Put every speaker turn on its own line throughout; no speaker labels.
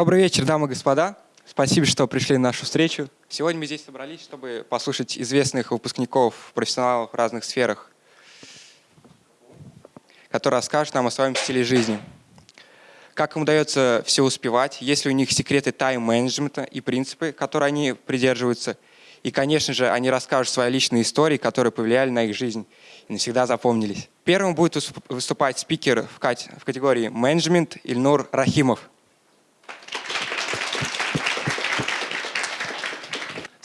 Добрый вечер, дамы и господа. Спасибо, что пришли на нашу встречу. Сегодня мы здесь собрались, чтобы послушать известных выпускников, профессионалов в разных сферах, которые расскажут нам о своем стиле жизни. Как им удается все успевать, есть ли у них секреты тайм-менеджмента и принципы, которые они придерживаются. И, конечно же, они расскажут свои личные истории, которые повлияли на их жизнь и навсегда запомнились. Первым будет выступать спикер в категории менеджмент Ильнур Рахимов.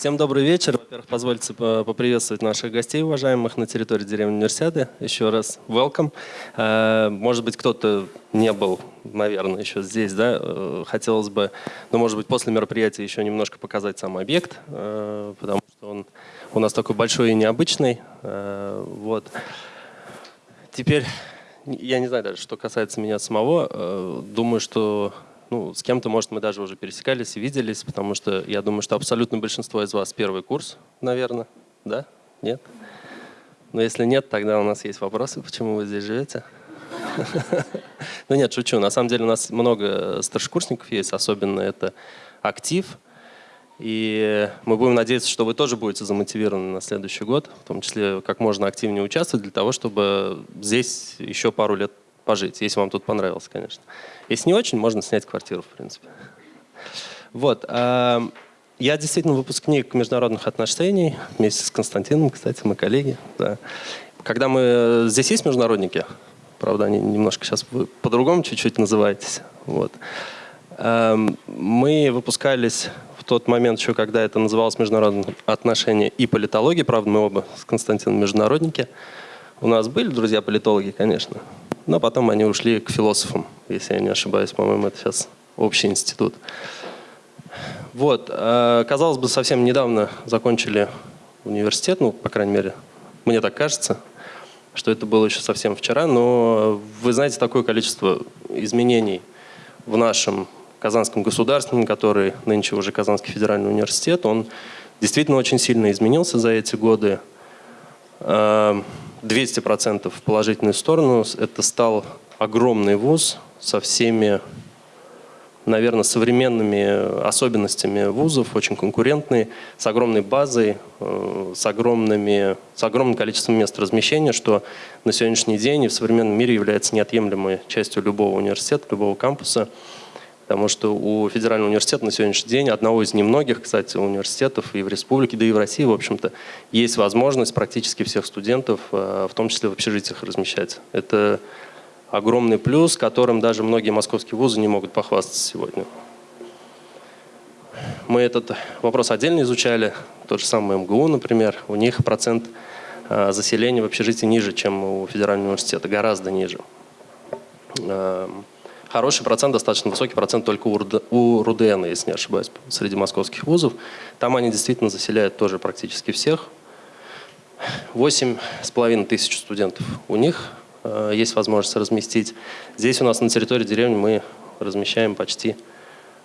Всем добрый вечер. Во-первых, позвольте поприветствовать наших гостей, уважаемых, на территории деревни университета. Еще раз welcome. Э, может быть, кто-то не был, наверное, еще здесь, да? Э, хотелось бы, ну, может быть, после мероприятия еще немножко показать сам объект, э, потому что он у нас такой большой и необычный. Вот. Теперь, я не знаю даже, что касается меня самого, думаю, что ну, с кем-то, может, мы даже уже пересекались и виделись, потому что я думаю, что абсолютно большинство из вас первый курс, наверное, да? Нет? Но если нет, тогда у нас есть вопросы, почему вы здесь живете. Ну нет, шучу. На самом деле у нас много старшекурсников есть, особенно это актив. И мы будем надеяться, что вы тоже будете замотивированы на следующий год, в том числе как можно активнее участвовать для того, чтобы здесь еще пару лет пожить, если вам тут понравилось, конечно. Если не очень, можно снять квартиру, в принципе. Вот. А, я действительно выпускник международных отношений, вместе с Константином, кстати, мы коллеги. Да. Когда мы... Здесь есть международники? Правда, они немножко сейчас по-другому чуть-чуть называетесь. Вот. А, мы выпускались в тот момент еще, когда это называлось международные отношения и политология. Правда, мы оба с Константином международники. У нас были друзья-политологи, конечно, но потом они ушли к философам, если я не ошибаюсь, по-моему, это сейчас общий институт. Вот, э, казалось бы, совсем недавно закончили университет, ну, по крайней мере, мне так кажется, что это было еще совсем вчера, но вы знаете такое количество изменений в нашем Казанском государственном, который нынче уже Казанский федеральный университет, он действительно очень сильно изменился за эти годы. Э, 200% в положительную сторону. Это стал огромный вуз со всеми, наверное, современными особенностями вузов, очень конкурентный, с огромной базой, э, с, огромными, с огромным количеством мест размещения, что на сегодняшний день и в современном мире является неотъемлемой частью любого университета, любого кампуса. Потому что у Федерального университета на сегодняшний день, одного из немногих, кстати, университетов и в республике, да и в России, в общем-то, есть возможность практически всех студентов, э, в том числе в общежитиях, размещать. Это огромный плюс, которым даже многие московские вузы не могут похвастаться сегодня. Мы этот вопрос отдельно изучали, тот же самый МГУ, например, у них процент э, заселения в общежитии ниже, чем у Федерального университета, гораздо ниже. Хороший процент, достаточно высокий процент только у РУДН, если не ошибаюсь, среди московских вузов. Там они действительно заселяют тоже практически всех. Восемь с половиной тысяч студентов у них э, есть возможность разместить. Здесь у нас на территории деревни мы размещаем почти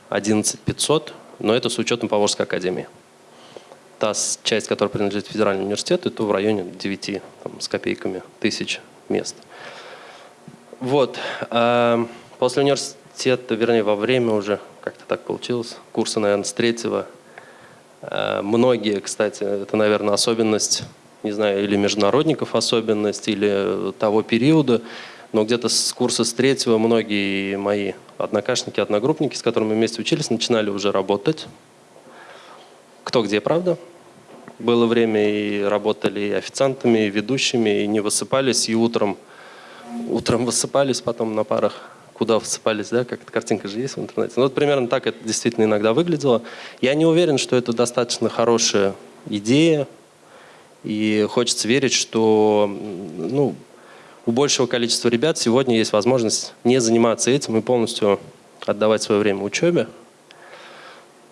11 500, но это с учетом Поволжской академии. Та часть, которая принадлежит федеральному университету, это в районе 9 там, с копейками тысяч мест. Вот. Э, После университета, вернее, во время уже, как-то так получилось, курса, наверное, с третьего. Э, многие, кстати, это, наверное, особенность, не знаю, или международников особенность, или того периода, но где-то с курса с третьего многие мои однокашники, одногруппники, с которыми вместе учились, начинали уже работать. Кто где, правда? Было время и работали и официантами, и ведущими, и не высыпались, и утром, утром высыпались потом на парах куда всыпались, да, как эта картинка же есть в интернете. Ну, вот примерно так это действительно иногда выглядело. Я не уверен, что это достаточно хорошая идея, и хочется верить, что ну, у большего количества ребят сегодня есть возможность не заниматься этим и полностью отдавать свое время учебе.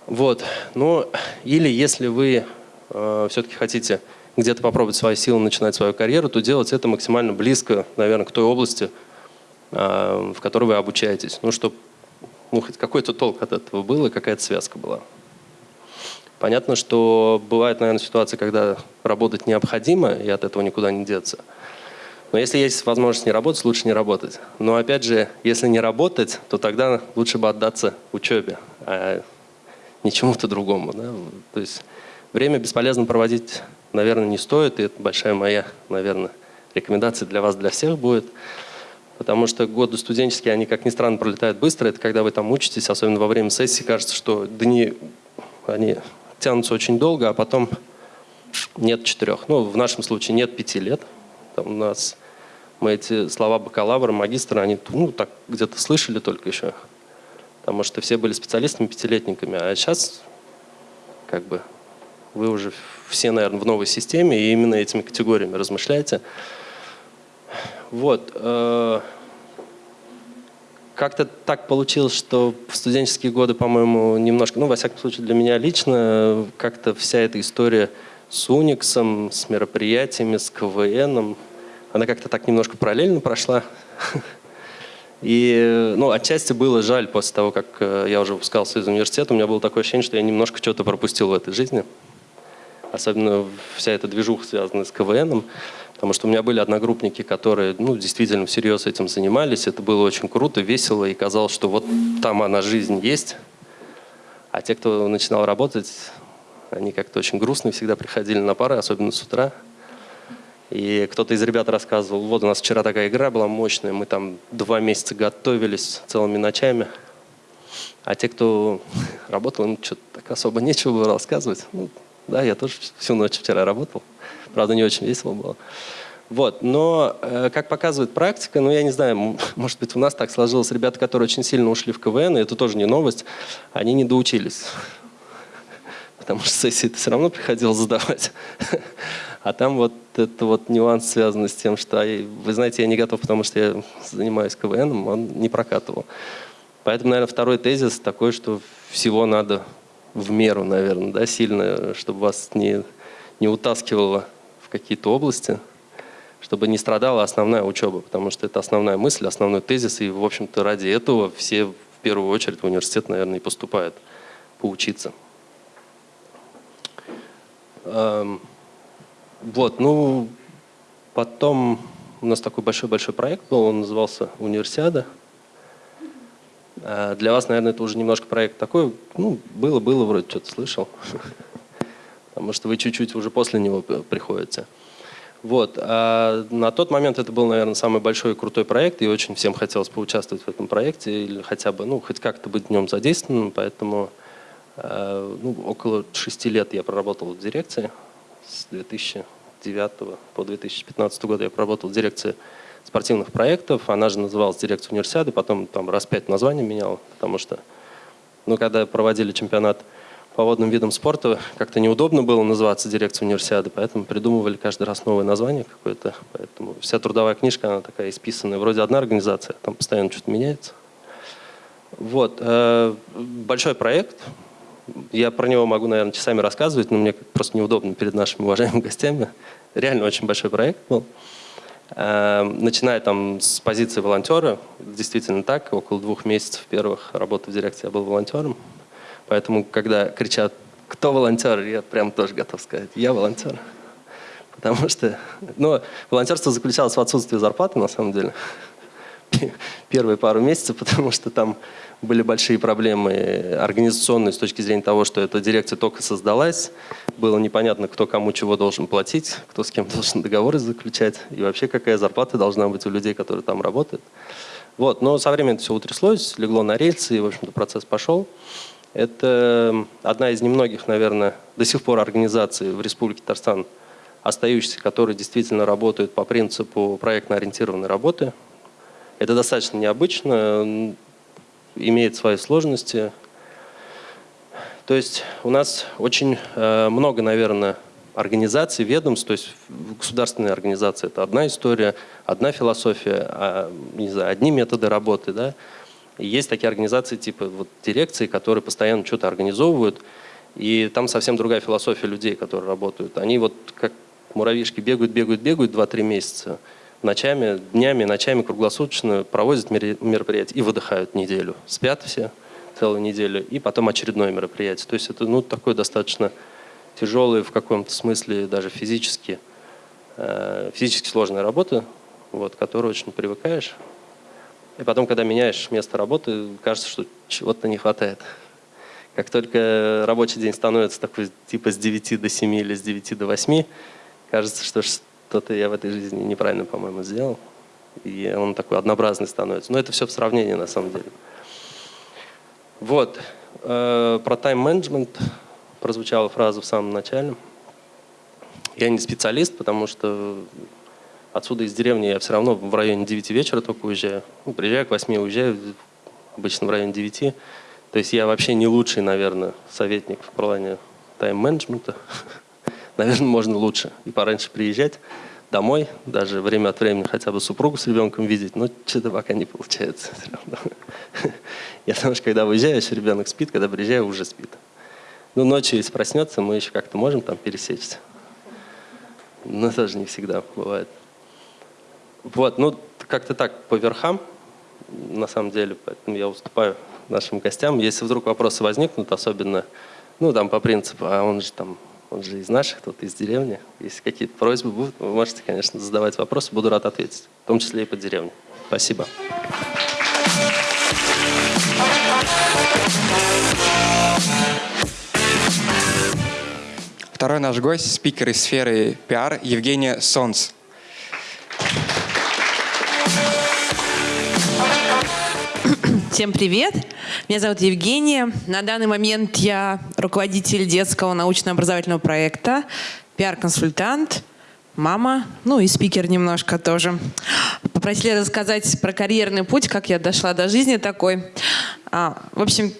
Вот. Ну, или если вы э, все-таки хотите где-то попробовать свои силы, начинать свою карьеру, то делать это максимально близко, наверное, к той области, в которой вы обучаетесь. Ну, чтобы ну, хоть какой-то толк от этого был и какая-то связка была. Понятно, что бывает, наверное, ситуация, когда работать необходимо, и от этого никуда не деться. Но если есть возможность не работать, лучше не работать. Но опять же, если не работать, то тогда лучше бы отдаться учебе. а не чему-то другому. Да? То есть время бесполезно проводить, наверное, не стоит, и это большая моя, наверное, рекомендация для вас, для всех будет. Потому что годы студенческие, они, как ни странно, пролетают быстро. Это когда вы там учитесь, особенно во время сессии, кажется, что дни, они тянутся очень долго, а потом нет четырех. Ну, в нашем случае нет пяти лет. Там у нас мы эти слова бакалавра, магистра, они ну, так где-то слышали только еще. Потому что все были специалистами, пятилетниками. А сейчас как бы вы уже все, наверное, в новой системе и именно этими категориями размышляете. Вот. Э, как-то так получилось, что в студенческие годы, по-моему, немножко, ну, во всяком случае, для меня лично, как-то вся эта история с Униксом, с мероприятиями, с КВНом, она как-то так немножко параллельно прошла. И, ну, отчасти было жаль после того, как э, я уже выпускался из университета, у меня было такое ощущение, что я немножко что-то пропустил в этой жизни. Особенно вся эта движуха, связанная с КВНом. Потому что у меня были одногруппники, которые ну, действительно всерьез этим занимались. Это было очень круто, весело, и казалось, что вот там она, жизнь есть. А те, кто начинал работать, они как-то очень грустные всегда приходили на пары, особенно с утра. И кто-то из ребят рассказывал, вот у нас вчера такая игра была мощная, мы там два месяца готовились целыми ночами. А те, кто работал, им что-то так особо нечего было рассказывать. Ну, да, я тоже всю ночь вчера работал. Правда, не очень весело было. Вот, но, э, как показывает практика, ну, я не знаю, может быть, у нас так сложилось, ребята, которые очень сильно ушли в КВН, и это тоже не новость, они не доучились. Потому что сессии все равно приходилось задавать. А там вот это вот нюанс, связанный с тем, что, вы знаете, я не готов, потому что я занимаюсь КВНом, он не прокатывал. Поэтому, наверное, второй тезис такой, что всего надо в меру, наверное, да, сильно, чтобы вас не, не утаскивало в какие-то области, чтобы не страдала основная учеба, потому что это основная мысль, основной тезис, и, в общем-то, ради этого все в первую очередь в университет, наверное, и поступают поучиться. Эм, вот, ну, потом у нас такой большой-большой проект был, он назывался «Универсиада». Э, для вас, наверное, это уже немножко проект такой, ну, было-было, вроде что-то слышал, потому что вы чуть-чуть уже после него приходите. Вот. А на тот момент это был, наверное, самый большой и крутой проект, и очень всем хотелось поучаствовать в этом проекте, или хотя бы, ну, хоть как-то быть в нем задействованным, поэтому э, ну, около шести лет я проработал в дирекции, с 2009 по 2015 год я проработал в дирекции спортивных проектов. Она же называлась дирекция универсиады, потом там раз пять названий менял, потому что, ну, когда проводили чемпионат по водным видам спорта, как-то неудобно было называться дирекцией универсиады, поэтому придумывали каждый раз новое название какое-то. Поэтому вся трудовая книжка, она такая исписанная. Вроде одна организация, там постоянно что-то меняется. Вот. Э, большой проект, я про него могу, наверное, часами рассказывать, но мне просто неудобно перед нашими уважаемыми гостями. Реально очень большой проект был. Эм, начиная там с позиции волонтера, действительно так, около двух месяцев первых работы в дирекции я был волонтером. Поэтому, когда кричат «Кто волонтер?», я прям тоже готов сказать «Я волонтер». Потому что ну, волонтерство заключалось в отсутствии зарплаты, на самом деле первые пару месяцев, потому что там были большие проблемы организационные с точки зрения того, что эта дирекция только создалась. Было непонятно, кто кому чего должен платить, кто с кем должен договоры заключать, и вообще какая зарплата должна быть у людей, которые там работают. Вот, но со временем все утряслось, легло на рельсы, и, в общем-то, процесс пошел. Это одна из немногих, наверное, до сих пор организаций в Республике Татарстан, остающихся, которые действительно работают по принципу проектно-ориентированной работы. Это достаточно необычно, имеет свои сложности. То есть у нас очень э, много, наверное, организаций, ведомств, то есть государственная организация – это одна история, одна философия, а, не знаю, одни методы работы. Да? Есть такие организации типа вот, дирекции, которые постоянно что-то организовывают, и там совсем другая философия людей, которые работают. Они вот как муравьишки бегают, бегают, бегают 2-3 месяца – ночами, днями, ночами круглосуточно проводят мероприятия и выдыхают неделю. Спят все целую неделю, и потом очередное мероприятие. То есть это ну, такое достаточно тяжелое в каком-то смысле, даже физически, э, физически сложная работа, вот, к которой очень привыкаешь. И потом, когда меняешь место работы, кажется, что чего-то не хватает. Как только рабочий день становится такой типа с 9 до 7 или с 9 до 8, кажется, что что-то я в этой жизни неправильно, по-моему, сделал. И он такой однообразный становится. Но это все в сравнении на самом деле. Вот. Э, про тайм-менеджмент прозвучала фраза в самом начале. Я не специалист, потому что отсюда из деревни я все равно в районе 9 вечера только уезжаю. Ну, приезжаю к 8, уезжаю, обычно в районе 9. То есть я вообще не лучший, наверное, советник в плане тайм-менеджмента. наверное, можно лучше и пораньше приезжать домой, даже время от времени хотя бы супругу с ребенком видеть, но что-то пока не получается. Я потому что когда выезжаю, еще ребенок спит, когда приезжаю, уже спит. Ну, ночью, если проснется, мы еще как-то можем там пересечься. Но тоже не всегда бывает. Вот, ну, как-то так по верхам, на самом деле, поэтому я уступаю нашим гостям. Если вдруг вопросы возникнут, особенно, ну, там, по принципу, а он же там, он же из наших, тут из деревни. Если какие-то просьбы будут, вы можете, конечно, задавать вопросы, буду рад ответить, в том числе и по деревне. Спасибо.
Второй наш гость, спикер из сферы пиар Евгения Сонс.
Всем привет! Меня зовут Евгения. На данный момент я руководитель детского научно-образовательного проекта, пиар-консультант, мама, ну и спикер немножко тоже. Попросили рассказать про карьерный путь, как я дошла до жизни такой. А, в общем,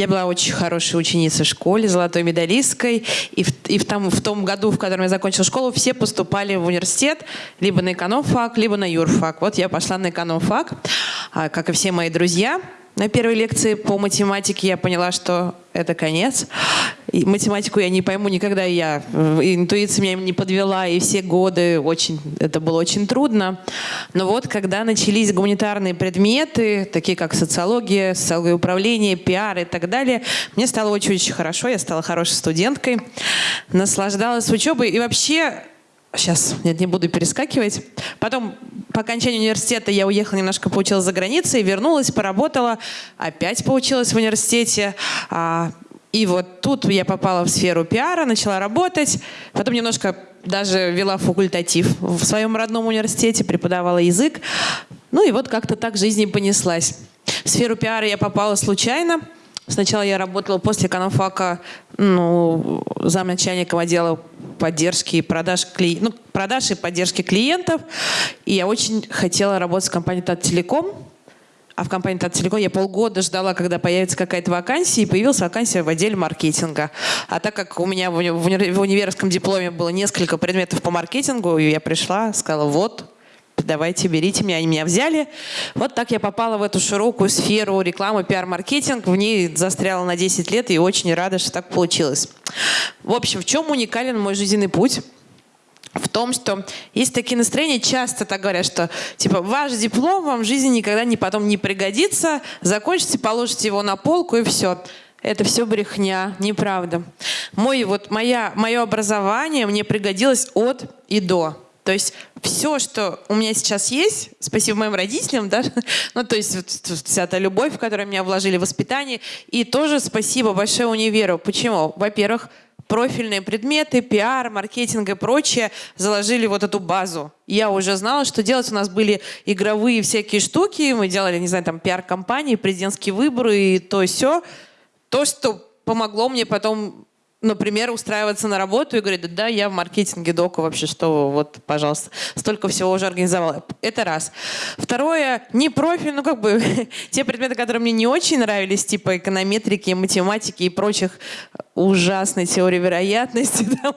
я была очень хорошей ученицей в школе, золотой медалисткой. И, в, и в, том, в том году, в котором я закончила школу, все поступали в университет либо на экономфак, либо на юрфак. Вот я пошла на экономфак, а, как и все мои друзья. На первой лекции по математике я поняла, что это конец. И математику я не пойму никогда, я интуиция меня не подвела, и все годы очень, это было очень трудно. Но вот когда начались гуманитарные предметы, такие как социология, социология управления, пиар и так далее, мне стало очень-очень хорошо, я стала хорошей студенткой, наслаждалась учебой и вообще Сейчас, нет, не буду перескакивать. Потом, по окончанию университета, я уехала немножко, поучилась за границей, вернулась, поработала, опять поучилась в университете. А, и вот тут я попала в сферу пиара, начала работать. Потом немножко даже вела факультатив в своем родном университете, преподавала язык. Ну и вот как-то так жизнь и понеслась. В сферу пиара я попала случайно. Сначала я работала после экономфака ну, замначальником отдела поддержки и продаж, кли... ну, продаж и поддержки клиентов. И я очень хотела работать в компании Тателеком. А в компании Тателеком я полгода ждала, когда появится какая-то вакансия, и появилась вакансия в отделе маркетинга. А так как у меня в, уни... в универском дипломе было несколько предметов по маркетингу, я пришла, сказала, вот, давайте, берите меня. Они меня взяли. Вот так я попала в эту широкую сферу рекламы, пиар-маркетинг. В ней застряла на 10 лет и очень рада, что так получилось. В общем, в чем уникален мой жизненный путь? в том, что есть такие настроения, часто так говорят, что типа ваш диплом вам в жизни никогда не потом не пригодится, закончите, положите его на полку и все. Это все брехня, неправда. Мой, вот, моя, мое образование мне пригодилось от и до. То есть все, что у меня сейчас есть, спасибо моим родителям, да, ну, то есть вот, вся та любовь, которую меня вложили в воспитание, и тоже спасибо большое универу. Почему? Во-первых, профильные предметы, пиар, маркетинг и прочее заложили вот эту базу. Я уже знала, что делать. У нас были игровые всякие штуки, мы делали, не знаю, там пиар-компании, президентские выборы и то все. То, что помогло мне потом например, устраиваться на работу и говорить, да, я в маркетинге дока вообще, что вот, пожалуйста, столько всего уже организовала. Это раз. Второе, не профиль, ну как бы те предметы, которые мне не очень нравились, типа эконометрики, математики и прочих ужасной теории вероятности, да,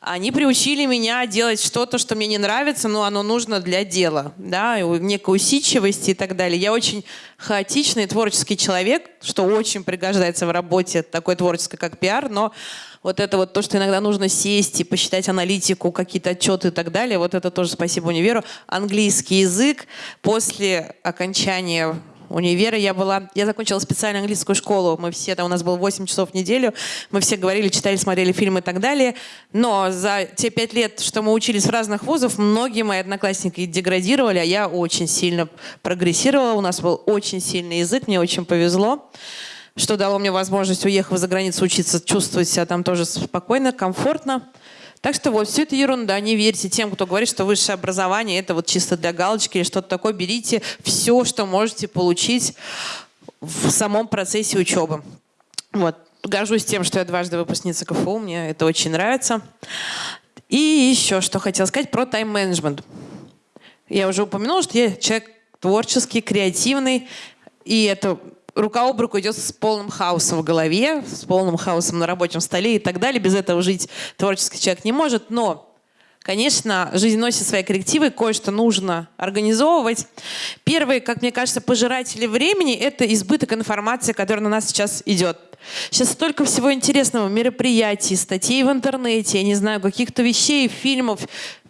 они приучили меня делать что-то, что мне не нравится, но оно нужно для дела, да, некой усидчивости и так далее. Я очень хаотичный творческий человек, что очень пригождается в работе такой творческой, как пиар, но вот это вот то, что иногда нужно сесть и посчитать аналитику, какие-то отчеты и так далее, вот это тоже спасибо универу. Английский язык после окончания универа я была, я закончила специальную английскую школу, мы все, там у нас было 8 часов в неделю, мы все говорили, читали, смотрели фильмы и так далее, но за те пять лет, что мы учились в разных вузах, многие мои одноклассники деградировали, а я очень сильно прогрессировала, у нас был очень сильный язык, мне очень повезло. что дало мне возможность, уехав за границу учиться, чувствовать себя там тоже спокойно, комфортно. Так что вот, все это ерунда, не верьте тем, кто говорит, что высшее образование это вот чисто для галочки или что-то такое. Берите все, что можете получить в самом процессе учебы. Вот. Горжусь тем, что я дважды выпускница КФУ, мне это очень нравится. И еще что хотела сказать про тайм-менеджмент. Я уже упомянула, что я человек творческий, креативный, и это рука об руку идет с полным хаосом в голове, с полным хаосом на рабочем столе и так далее. Без этого жить творческий человек не может. Но Конечно, жизнь носит свои коррективы, кое-что нужно организовывать. Первые, как мне кажется, пожиратели времени – это избыток информации, которая на нас сейчас идет. Сейчас столько всего интересного, мероприятий, статей в интернете, я не знаю, каких-то вещей, фильмов,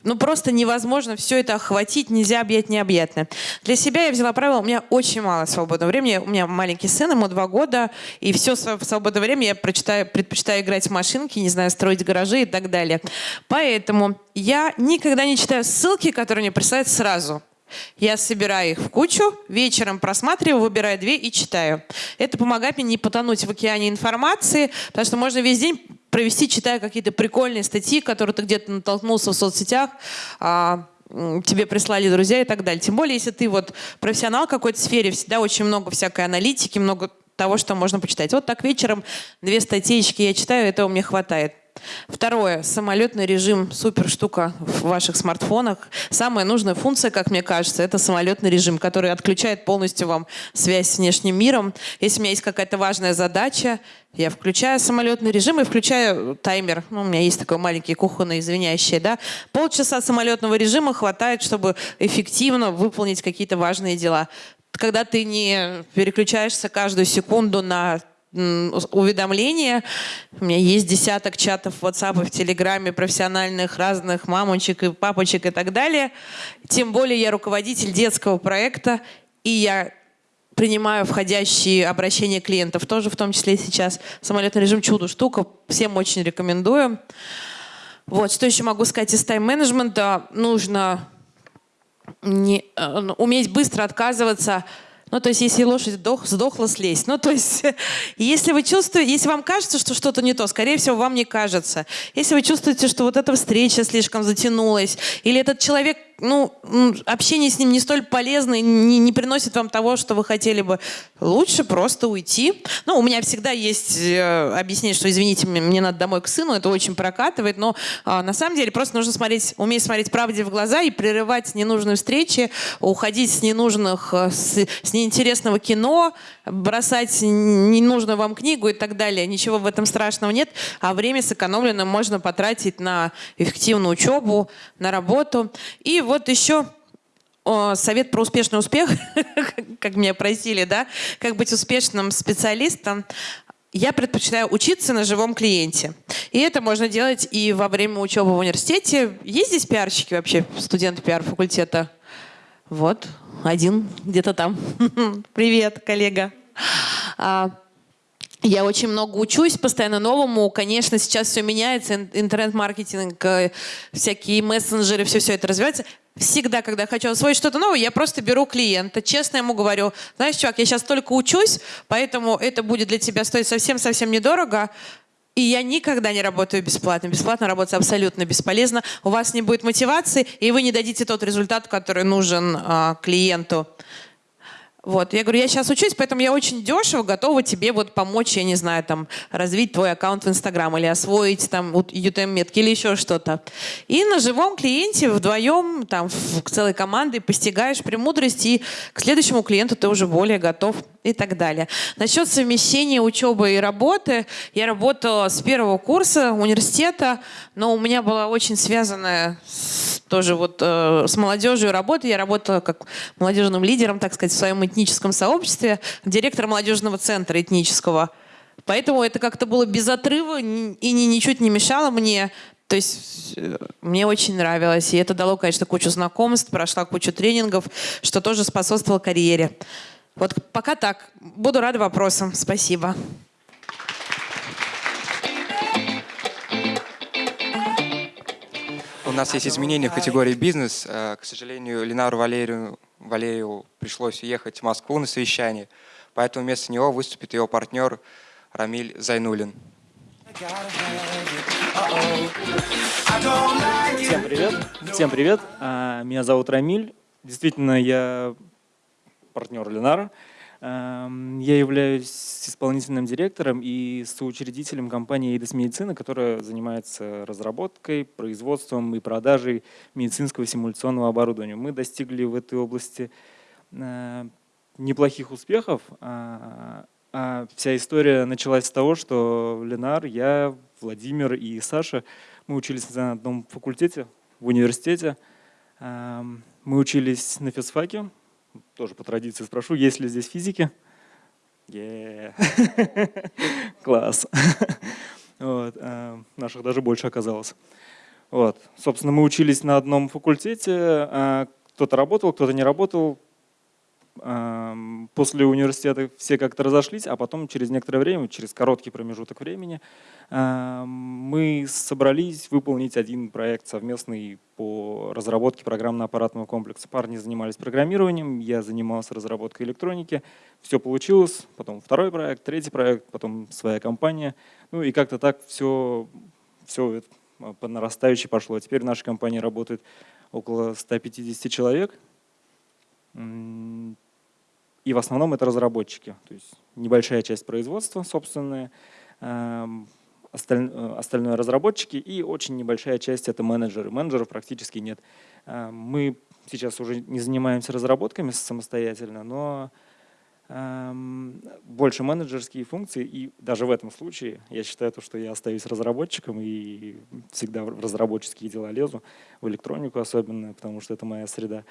ну, просто невозможно все это охватить, нельзя объять необъятное. Для себя я взяла правило, у меня очень мало свободного времени. У меня маленький сын, ему два года, и все свободное время я прочитаю, предпочитаю играть в машинки, не знаю, строить гаражи и так далее. Поэтому я никогда не читаю ссылки, которые мне присылают сразу. Я собираю их в кучу, вечером просматриваю, выбираю две и читаю. Это помогает мне не потонуть в океане информации, потому что можно весь день провести, читая какие-то прикольные статьи, которые ты где-то натолкнулся в соцсетях, а, тебе прислали друзья и так далее. Тем более, если ты вот профессионал в какой-то сфере, всегда очень много всякой аналитики, много того, что можно почитать. Вот так вечером две статейки я читаю, этого мне хватает. Второе. Самолетный режим. Супер штука в ваших смартфонах. Самая нужная функция, как мне кажется, это самолетный режим, который отключает полностью вам связь с внешним миром. Если у меня есть какая-то важная задача, я включаю самолетный режим и включаю таймер. Ну, у меня есть такой маленький кухонный извиняющий. Да? Полчаса самолетного режима хватает, чтобы эффективно выполнить какие-то важные дела когда ты не переключаешься каждую секунду на уведомления. У меня есть десяток чатов в WhatsApp в Телеграме профессиональных разных мамочек и папочек и так далее. Тем более я руководитель детского проекта, и я принимаю входящие обращения клиентов, тоже в том числе сейчас. Самолетный режим чудо штука, всем очень рекомендую. Вот, что еще могу сказать из тайм-менеджмента? Нужно не, э, уметь быстро отказываться ну, то есть, если лошадь сдох, сдохла, слезть. Ну, то есть, если вы чувствуете, если вам кажется, что что-то не то, скорее всего, вам не кажется. Если вы чувствуете, что вот эта встреча слишком затянулась, или этот человек ну, общение с ним не столь полезно и не, не приносит вам того, что вы хотели бы. Лучше просто уйти. Ну, у меня всегда есть э, объяснение, что, извините, мне, мне надо домой к сыну, это очень прокатывает, но э, на самом деле просто нужно смотреть, уметь смотреть правде в глаза и прерывать ненужные встречи, уходить с ненужных, э, с, с неинтересного кино, бросать ненужную вам книгу и так далее. Ничего в этом страшного нет, а время сэкономленное можно потратить на эффективную учебу, на работу. И вот еще совет про успешный успех, как меня просили, да, как быть успешным специалистом. Я предпочитаю учиться на живом клиенте. И это можно делать и во время учебы в университете. Есть здесь пиарщики вообще, студенты пиар-факультета? Вот, один где-то там. Привет, коллега. А, я очень много учусь, постоянно новому. Конечно, сейчас все меняется, интернет-маркетинг, э, всякие мессенджеры, все-все это развивается. Всегда, когда хочу освоить что-то новое, я просто беру клиента, честно ему говорю, знаешь, чувак, я сейчас только учусь, поэтому это будет для тебя стоить совсем-совсем недорого, и я никогда не работаю бесплатно. Бесплатно работать абсолютно бесполезно. У вас не будет мотивации, и вы не дадите тот результат, который нужен а, клиенту. Вот. Я говорю, я сейчас учусь, поэтому я очень дешево готова тебе вот помочь, я не знаю, там, развить твой аккаунт в Инстаграм или освоить там UTM-метки или еще что-то. И на живом клиенте вдвоем, там, в целой командой постигаешь премудрости, и к следующему клиенту ты уже более готов и так далее. Насчет совмещения учебы и работы. Я работала с первого курса университета, но у меня была очень связанная с, тоже вот э, с молодежью работа. Я работала как молодежным лидером, так сказать, в своем этническом сообществе, директор молодежного центра этнического. Поэтому это как-то было без отрыва и ни, ничуть не мешало мне. То есть э, мне очень нравилось. И это дало, конечно, кучу знакомств, прошла кучу тренингов, что тоже способствовало карьере. Вот пока так. Буду рада вопросам. Спасибо.
У нас есть изменения в категории бизнес. Э, к сожалению, Ленару Валерию, Валерию пришлось уехать в Москву на совещание. поэтому вместо него выступит его партнер Рамиль Зайнулин.
Всем привет. Всем привет. А, меня зовут Рамиль. Действительно, я партнер Ленара. Эм, я являюсь исполнительным директором и соучредителем компании «Эйдес Медицина», которая занимается разработкой, производством и продажей медицинского симуляционного оборудования. Мы достигли в этой области э, неплохих успехов. А, а вся история началась с того, что Ленар, я, Владимир и Саша, мы учились на одном факультете в университете. Эм, мы учились на физфаке, тоже по традиции спрошу, есть ли здесь физики? Yeah. Класс. вот, э, наших даже больше оказалось. Вот. Собственно, мы учились на одном факультете, э, кто-то работал, кто-то не работал, После университета все как-то разошлись, а потом через некоторое время, через короткий промежуток времени, мы собрались выполнить один проект совместный по разработке программно-аппаратного комплекса. Парни занимались программированием, я занимался разработкой электроники. Все получилось, потом второй проект, третий проект, потом своя компания. Ну и как-то так все, все по нарастающей пошло. Теперь в нашей компании работает около 150 человек. И в основном это разработчики, то есть небольшая часть производства собственная, эм, э, остальное разработчики и очень небольшая часть это менеджеры. Менеджеров практически нет. Эм, мы сейчас уже не занимаемся разработками самостоятельно, но эм, больше менеджерские функции, и даже в этом случае я считаю, то, что я остаюсь разработчиком и всегда в разработческие дела лезу, в электронику особенно, потому что это моя среда.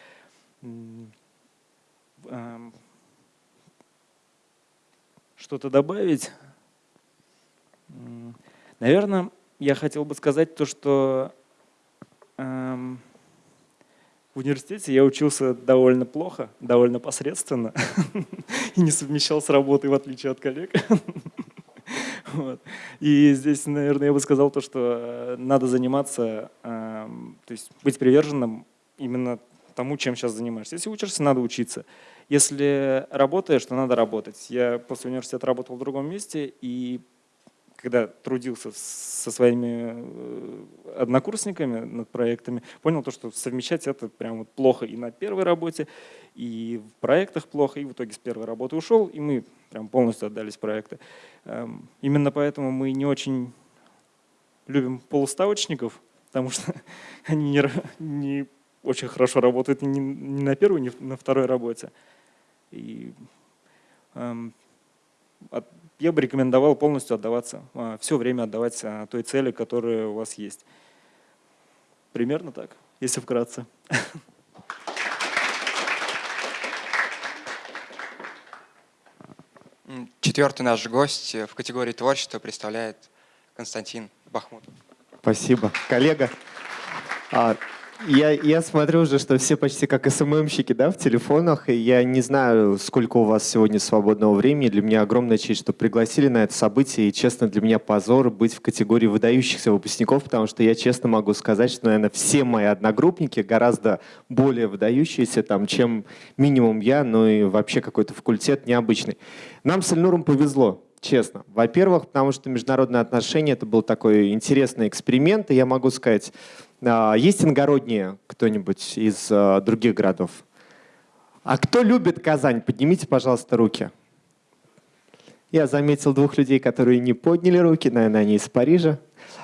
Что-то добавить? Наверное, я хотел бы сказать то, что эм, в университете я учился довольно плохо, довольно посредственно и не совмещал с работой, в отличие от коллег. Вот. И здесь, наверное, я бы сказал то, что э, надо заниматься, э, то есть быть приверженным именно тому, чем сейчас занимаешься. Если учишься, надо учиться. Если работаешь, то надо работать. Я после университета работал в другом месте, и когда трудился со своими э, однокурсниками над проектами, понял то, что совмещать это прям вот плохо и на первой работе, и в проектах плохо, и в итоге с первой работы ушел, и мы прям полностью отдались проекты. Эм, именно поэтому мы не очень любим полуставочников, потому что они не, не очень хорошо работают не на первой, не на второй работе. И, эм, я бы рекомендовал полностью отдаваться, э, все время отдавать э, той цели, которая у вас есть. Примерно так, если вкратце.
Четвертый наш гость в категории творчества представляет Константин Бахмутов.
Спасибо. Коллега, а, я, я смотрю уже, что все почти как СММщики да, в телефонах, и я не знаю, сколько у вас сегодня свободного времени. Для меня огромная честь, что пригласили на это событие, и, честно, для меня позор быть в категории выдающихся выпускников, потому что я честно могу сказать, что, наверное, все мои одногруппники гораздо более выдающиеся, там, чем минимум я, ну и вообще какой-то факультет необычный. Нам с Эльнуром повезло, честно. Во-первых, потому что международные отношения – это был такой интересный эксперимент, и я могу сказать, есть иногородние кто-нибудь из а, других городов? А кто любит Казань? Поднимите, пожалуйста, руки. Я заметил двух людей, которые не подняли руки, наверное, они из Парижа.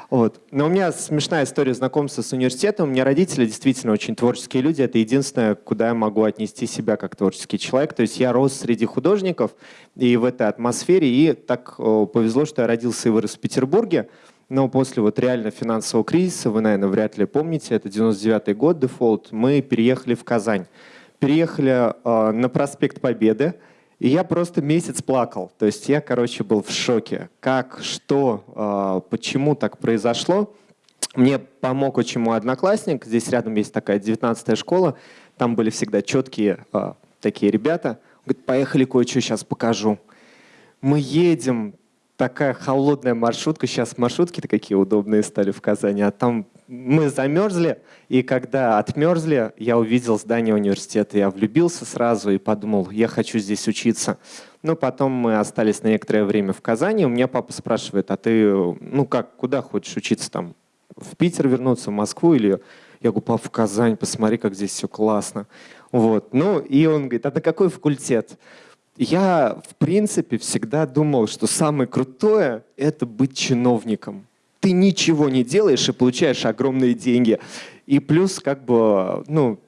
Вот. Но у меня смешная история знакомства с университетом. У меня родители действительно очень творческие люди. Это единственное, куда я могу отнести себя как творческий человек. То есть я рос среди художников и в этой атмосфере. И так повезло, что я родился и вырос в Петербурге. Но после вот реально финансового кризиса, вы, наверное, вряд ли помните, это 99 год, дефолт, мы переехали в Казань. Переехали э, на проспект Победы, и я просто месяц плакал. То есть я, короче, был в шоке. Как, что, э, почему так произошло. Мне помог очень мой одноклассник. Здесь рядом есть такая 19-я школа. Там были всегда четкие э, такие ребята. Он говорит, поехали кое-что сейчас покажу. Мы едем, такая холодная маршрутка. Сейчас маршрутки-то какие удобные стали в Казани. А там мы замерзли, и когда отмерзли, я увидел здание университета. Я влюбился сразу и подумал, я хочу здесь учиться. Ну, потом мы остались на некоторое время в Казани. У меня папа спрашивает, а ты, ну как, куда хочешь учиться там? В Питер вернуться, в Москву или... Я говорю, папа, в Казань, посмотри, как здесь все классно. Вот. Ну, и он говорит, а на какой факультет? Я, в принципе, всегда думал, что самое крутое — это быть чиновником. Ты ничего не делаешь и получаешь огромные деньги. И плюс, как бы, ну,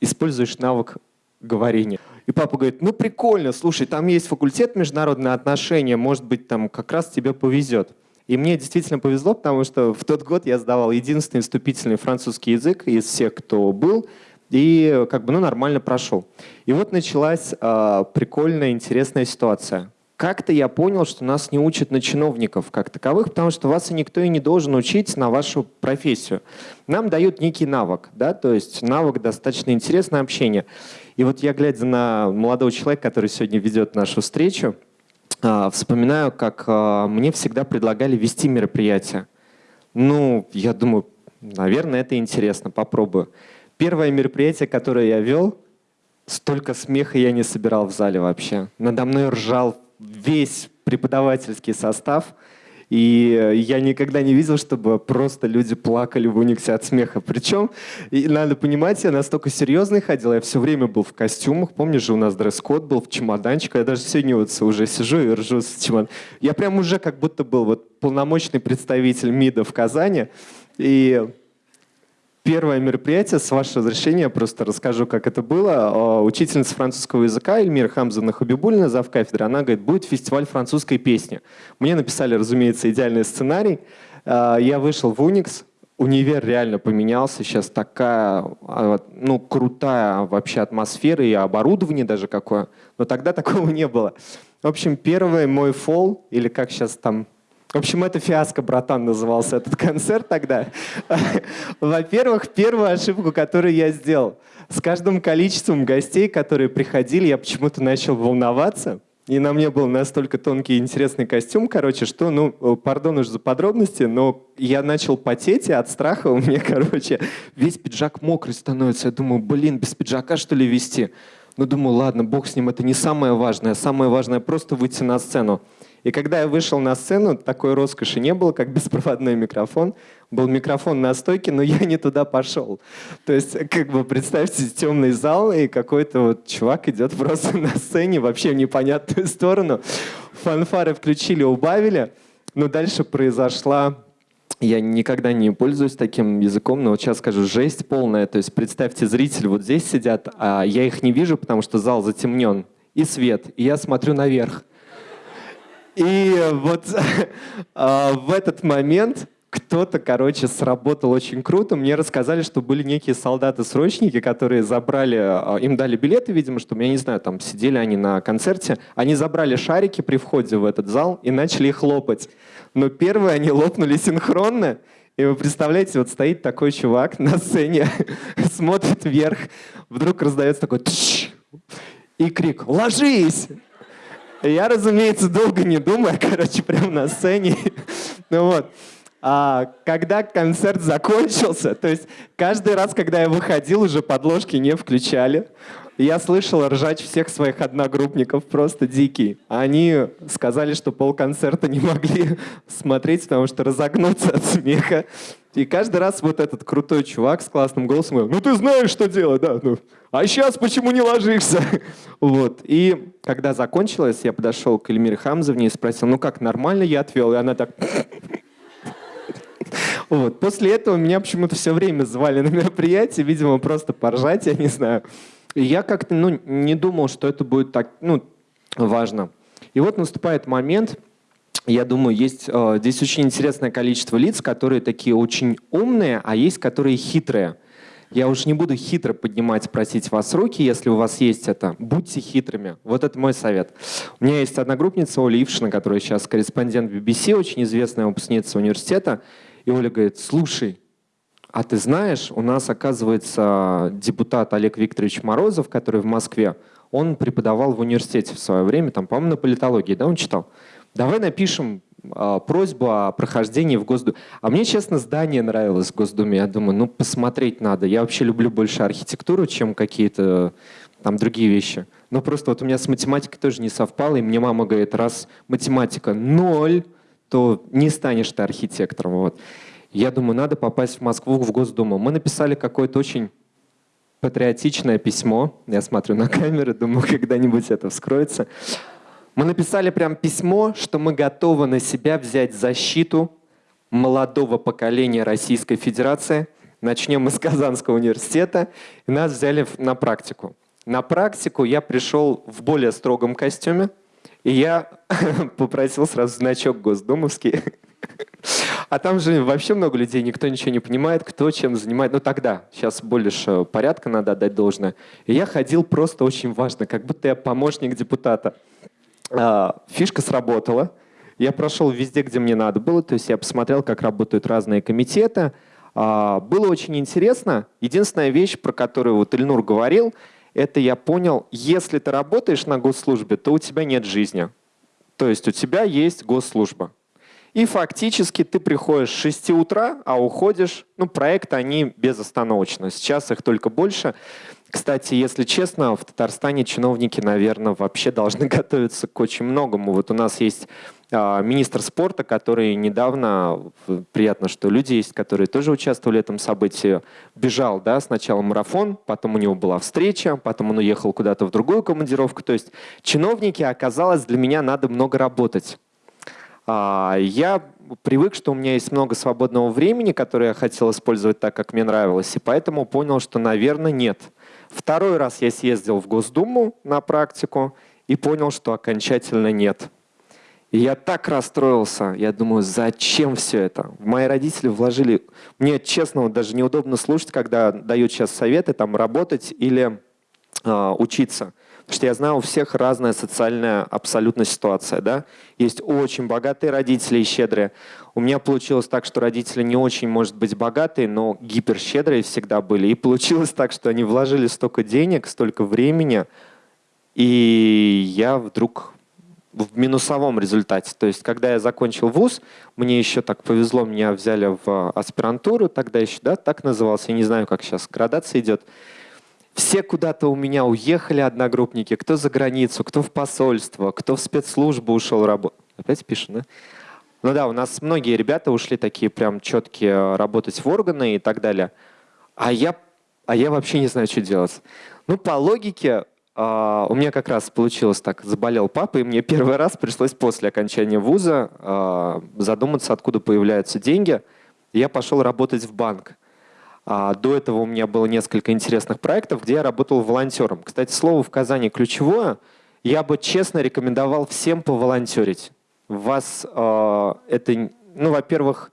используешь навык говорения. И папа говорит, ну прикольно, слушай, там есть факультет международные отношения, может быть, там как раз тебе повезет. И мне действительно повезло, потому что в тот год я сдавал единственный вступительный французский язык из всех, кто был, и как бы ну, нормально прошел. И вот началась э, прикольная, интересная ситуация. Как-то я понял, что нас не учат на чиновников как таковых, потому что вас и никто и не должен учить на вашу профессию. Нам дают некий навык, да, то есть навык достаточно интересное общение. И вот я, глядя на молодого человека, который сегодня ведет нашу встречу, э, вспоминаю, как э, мне всегда предлагали вести мероприятия. Ну, я думаю, наверное, это интересно, попробую. Первое мероприятие, которое я вел, столько смеха я не собирал в зале вообще. Надо мной ржал весь преподавательский состав. И я никогда не видел, чтобы просто люди плакали в униксе от смеха. Причем, и надо понимать, я настолько серьезный ходил, я все время был в костюмах. Помнишь же, у нас дресс-код был в чемоданчике. Я даже сегодня вот уже сижу и ржу с чемодан. Я прям уже как будто был вот полномочный представитель МИДа в Казани. И Первое мероприятие, с вашего разрешения, просто расскажу, как это было. Учительница французского языка Эльмира Хамзовна Хабибульна, зав. кафедры, она говорит, будет фестиваль французской песни. Мне написали, разумеется, идеальный сценарий. А, я вышел в Уникс, универ реально поменялся, сейчас такая, а, ну, крутая вообще атмосфера и оборудование даже какое, но тогда такого не было. В общем, первый мой фол, или как сейчас там в общем, это фиаско, братан, назывался этот концерт тогда. Во-первых, первую ошибку, которую я сделал. С каждым количеством гостей, которые приходили, я почему-то начал волноваться. И на мне был настолько тонкий и интересный костюм, короче, что, ну, пардон уж за подробности, но я начал потеть, и от страха у меня, короче, весь пиджак мокрый становится. Я думаю, блин, без пиджака что ли вести? Ну, думаю, ладно, бог с ним, это не самое важное. Самое важное просто выйти на сцену. И когда я вышел на сцену, такой роскоши не было, как беспроводной микрофон. Был микрофон на стойке, но я не туда пошел. То есть, как бы представьте, темный зал, и какой-то вот чувак идет просто на сцене, вообще в непонятную сторону. Фанфары включили, убавили. Но дальше произошла я никогда не пользуюсь таким языком, но вот сейчас скажу, жесть полная. То есть представьте, зрители вот здесь сидят, а я их не вижу, потому что зал затемнен, и свет, и я смотрю наверх. И вот а, в этот момент кто-то, короче, сработал очень круто. Мне рассказали, что были некие солдаты-срочники, которые забрали, а, им дали билеты, видимо, чтобы, я не знаю, там сидели они на концерте. Они забрали шарики при входе в этот зал и начали их лопать. Но первые они лопнули синхронно. И вы представляете, вот стоит такой чувак на сцене, смотрит вверх, вдруг раздается такой и крик «Ложись!» Я, разумеется, долго не думая, короче, прямо на сцене. Ну вот. А когда концерт закончился, то есть каждый раз, когда я выходил, уже подложки не включали. Я слышал ржать всех своих одногруппников, просто дикий. Они сказали, что полконцерта не могли смотреть, потому что разогнуться от смеха. И каждый раз вот этот крутой чувак с классным голосом говорил, ну ты знаешь, что делать, да, ну, а сейчас почему не ложишься? Вот. И когда закончилось, я подошел к Эльмире Хамзовне и спросил, ну как, нормально я отвел? И она так... Вот. После этого меня почему-то все время звали на мероприятие, видимо, просто поржать, я не знаю. И я как-то ну, не думал, что это будет так ну, важно. И вот наступает момент, я думаю, есть э, здесь очень интересное количество лиц, которые такие очень умные, а есть которые хитрые. Я уж не буду хитро поднимать, просить вас руки, если у вас есть это. Будьте хитрыми. Вот это мой совет. У меня есть одна группница Оля Ившина, которая сейчас корреспондент BBC, очень известная выпускница университета. И Оля говорит, слушай, а ты знаешь, у нас, оказывается, депутат Олег Викторович Морозов, который в Москве, он преподавал в университете в свое время, там, по-моему, на политологии, да, он читал? Давай напишем а, просьбу о прохождении в Госдуме. А мне, честно, здание нравилось в Госдуме. Я думаю, ну, посмотреть надо. Я вообще люблю больше архитектуру, чем какие-то там другие вещи. Но просто вот у меня с математикой тоже не совпало, и мне мама говорит, раз математика ноль, то не станешь ты архитектором. Вот. Я думаю, надо попасть в Москву, в Госдуму. Мы написали какое-то очень патриотичное письмо. Я смотрю на камеры, думаю, когда-нибудь это вскроется. Мы написали прям письмо, что мы готовы на себя взять защиту молодого поколения Российской Федерации. Начнем мы с Казанского университета. И нас взяли на практику. На практику я пришел в более строгом костюме. И я попросил сразу значок госдумовский. А там же вообще много людей, никто ничего не понимает, кто чем занимает. Ну тогда, сейчас больше порядка надо отдать должное. И я ходил просто очень важно, как будто я помощник депутата. А, фишка сработала. Я прошел везде, где мне надо было. То есть я посмотрел, как работают разные комитеты. А, было очень интересно. Единственная вещь, про которую вот Ильнур говорил, это я понял, если ты работаешь на госслужбе, то у тебя нет жизни. То есть у тебя есть госслужба. И фактически ты приходишь с 6 утра, а уходишь, ну, проекты, они безостановочно. Сейчас их только больше. Кстати, если честно, в Татарстане чиновники, наверное, вообще должны готовиться к очень многому. Вот у нас есть э, министр спорта, который недавно, приятно, что люди есть, которые тоже участвовали в этом событии, бежал, да, сначала марафон, потом у него была встреча, потом он уехал куда-то в другую командировку. То есть чиновники, оказалось, для меня надо много работать. А, я привык, что у меня есть много свободного времени, которое я хотел использовать так, как мне нравилось, и поэтому понял, что, наверное, нет. Второй раз я съездил в Госдуму на практику и понял, что окончательно нет. И я так расстроился. Я думаю, зачем все это? Мои родители вложили... Мне, честно, даже неудобно слушать, когда дают сейчас советы там работать или учиться. Потому что я знаю, у всех разная социальная абсолютно ситуация. Да? Есть очень богатые родители и щедрые. У меня получилось так, что родители не очень, может быть, богатые, но гиперщедрые всегда были. И получилось так, что они вложили столько денег, столько времени, и я вдруг в минусовом результате. То есть, когда я закончил вуз, мне еще так повезло, меня взяли в аспирантуру, тогда еще, да, так назывался, я не знаю, как сейчас градация идет. Все куда-то у меня уехали, одногруппники, кто за границу, кто в посольство, кто в спецслужбу ушел работать. Опять пишет, да? Ну да, у нас многие ребята ушли такие прям четкие э, работать в органы и так далее. А я, а я вообще не знаю, что делать. Ну, по логике, Uh, у меня как раз получилось так, заболел папа, и мне первый раз пришлось после окончания вуза uh, задуматься, откуда появляются деньги. я пошел работать в банк. А, до этого у меня было несколько интересных проектов, где я работал волонтером. Кстати, слово в Казани ключевое. Я бы честно рекомендовал всем поволонтерить. Вас э, это, ну, во-первых,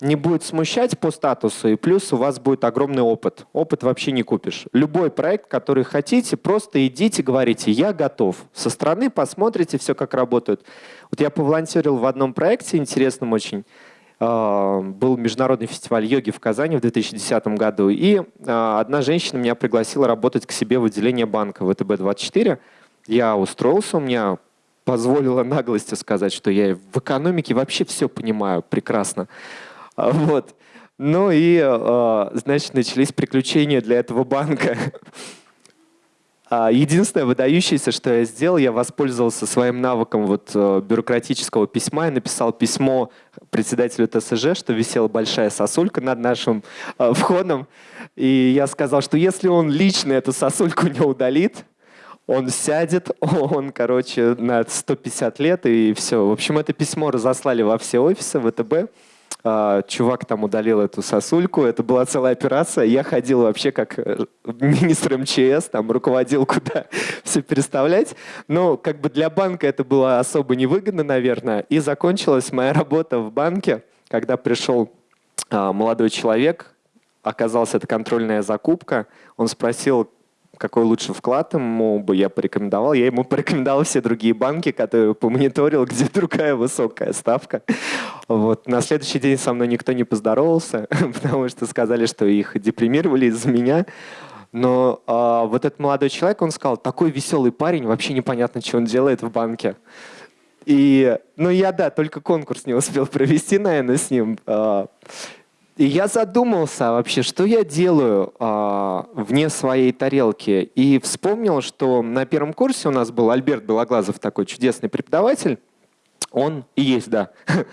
не будет смущать по статусу, и плюс у вас будет огромный опыт. Опыт вообще не купишь. Любой проект, который хотите, просто идите, говорите, я готов. Со стороны посмотрите все, как работают. Вот я поволонтерил в одном проекте, интересном очень. А, был международный фестиваль йоги в Казани в 2010 году, и а, одна женщина меня пригласила работать к себе в отделение банка ВТБ-24. Я устроился, у меня позволила наглости сказать, что я в экономике вообще все понимаю прекрасно. А, вот. Ну и, значит, начались приключения для этого банка. А, единственное выдающееся, что я сделал, я воспользовался своим навыком вот э, бюрократического письма и написал письмо председателю ТСЖ, что висела большая сосулька над нашим э, входом. И я сказал, что если он лично эту сосульку не удалит, он сядет, он, короче, на 150 лет и все. В общем, это письмо разослали во все офисы ВТБ. А, чувак там удалил эту сосульку, это была целая операция. Я ходил вообще как э, министр МЧС, там руководил, куда все переставлять. Но как бы для банка это было особо невыгодно, наверное. И закончилась моя работа в банке, когда пришел а, молодой человек, оказалась это контрольная закупка. Он спросил, какой лучший вклад ему бы я порекомендовал. Я ему порекомендовал все другие банки, которые помониторил, где другая высокая ставка. Вот. На следующий день со мной никто не поздоровался, потому что сказали, что их депримировали из-за меня. Но а, вот этот молодой человек, он сказал, такой веселый парень, вообще непонятно, что он делает в банке. И, ну, я, да, только конкурс не успел провести, наверное, с ним. А, и я задумался вообще, что я делаю а, вне своей тарелки. И вспомнил, что на первом курсе у нас был Альберт Белоглазов, такой чудесный преподаватель. Он и есть, да.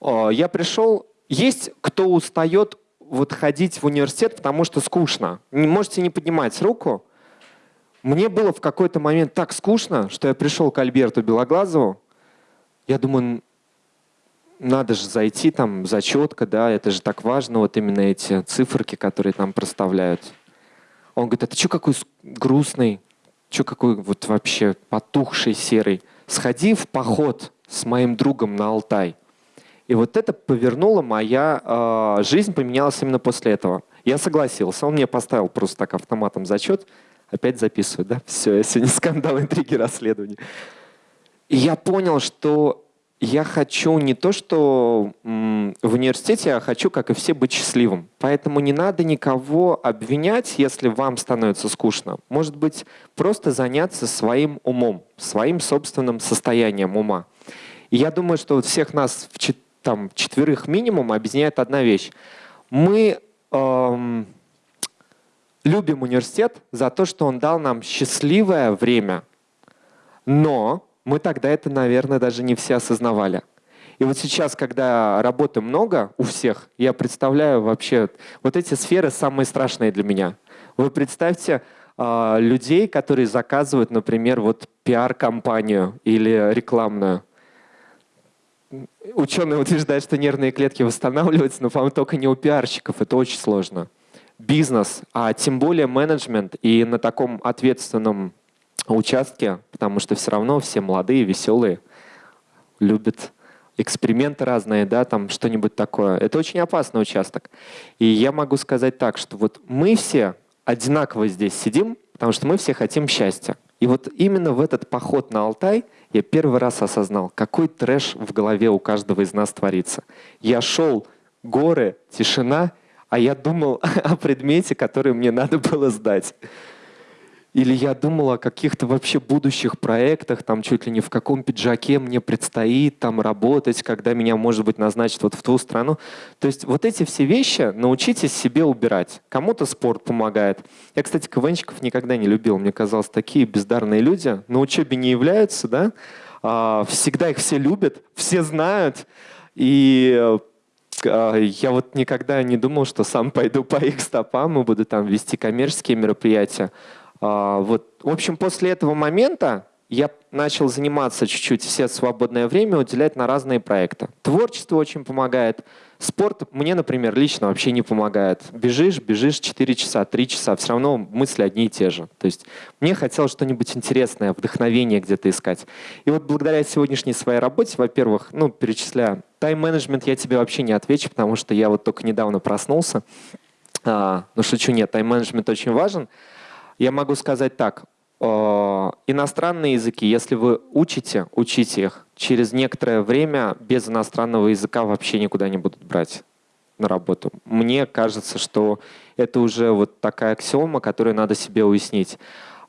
А, я пришел, есть кто устает вот ходить в университет, потому что скучно. Можете не поднимать руку. Мне было в какой-то момент так скучно, что я пришел к Альберту Белоглазову. Я думаю, надо же зайти там зачетка, да, это же так важно, вот именно эти циферки, которые там проставляют. Он говорит, а ты что какой грустный, что какой вот вообще потухший серый. Сходи в поход с моим другом на Алтай. И вот это повернуло моя э, жизнь, поменялась именно после этого. Я согласился, он мне поставил просто так автоматом зачет, опять записываю, да, все, я сегодня скандал, интриги, расследования. И я понял, что я хочу не то, что в университете, я хочу, как и все, быть счастливым. Поэтому не надо никого обвинять, если вам становится скучно. Может быть, просто заняться своим умом, своим собственным состоянием ума. И я думаю, что вот всех нас в там, четверых минимум объединяет одна вещь. Мы эм, любим университет за то, что он дал нам счастливое время, но мы тогда это, наверное, даже не все осознавали. И вот сейчас, когда работы много у всех, я представляю вообще, вот эти сферы самые страшные для меня. Вы представьте э, людей, которые заказывают, например, вот пиар-компанию или рекламную. Ученые утверждают, что нервные клетки восстанавливаются, но, по-моему, только не у пиарщиков. Это очень сложно. Бизнес, а тем более менеджмент и на таком ответственном участке, потому что все равно все молодые, веселые, любят эксперименты разные, да, там что-нибудь такое. Это очень опасный участок. И я могу сказать так, что вот мы все одинаково здесь сидим, потому что мы все хотим счастья. И вот именно в этот поход на Алтай я первый раз осознал, какой трэш в голове у каждого из нас творится. Я шел, горы, тишина, а я думал о предмете, который мне надо было сдать. Или я думал о каких-то вообще будущих проектах, там чуть ли не в каком пиджаке мне предстоит там работать, когда меня, может быть, назначат вот в ту страну. То есть вот эти все вещи научитесь себе убирать. Кому-то спорт помогает. Я, кстати, КВНщиков никогда не любил. Мне казалось, такие бездарные люди на учебе не являются, да? А, всегда их все любят, все знают. И а, я вот никогда не думал, что сам пойду по их стопам и буду там вести коммерческие мероприятия. А, вот. В общем, после этого момента я начал заниматься чуть-чуть все свободное время уделять на разные проекты. Творчество очень помогает. Спорт мне, например, лично вообще не помогает. Бежишь, бежишь 4 часа, 3 часа, все равно мысли одни и те же. То есть мне хотелось что-нибудь интересное, вдохновение где-то искать. И вот благодаря сегодняшней своей работе, во-первых, ну, перечисляю, тайм-менеджмент я тебе вообще не отвечу, потому что я вот только недавно проснулся. А, ну, шучу, нет, тайм-менеджмент очень важен. Я могу сказать так. Э, иностранные языки, если вы учите, учите их, через некоторое время без иностранного языка вообще никуда не будут брать на работу. Мне кажется, что это уже вот такая аксиома, которую надо себе уяснить.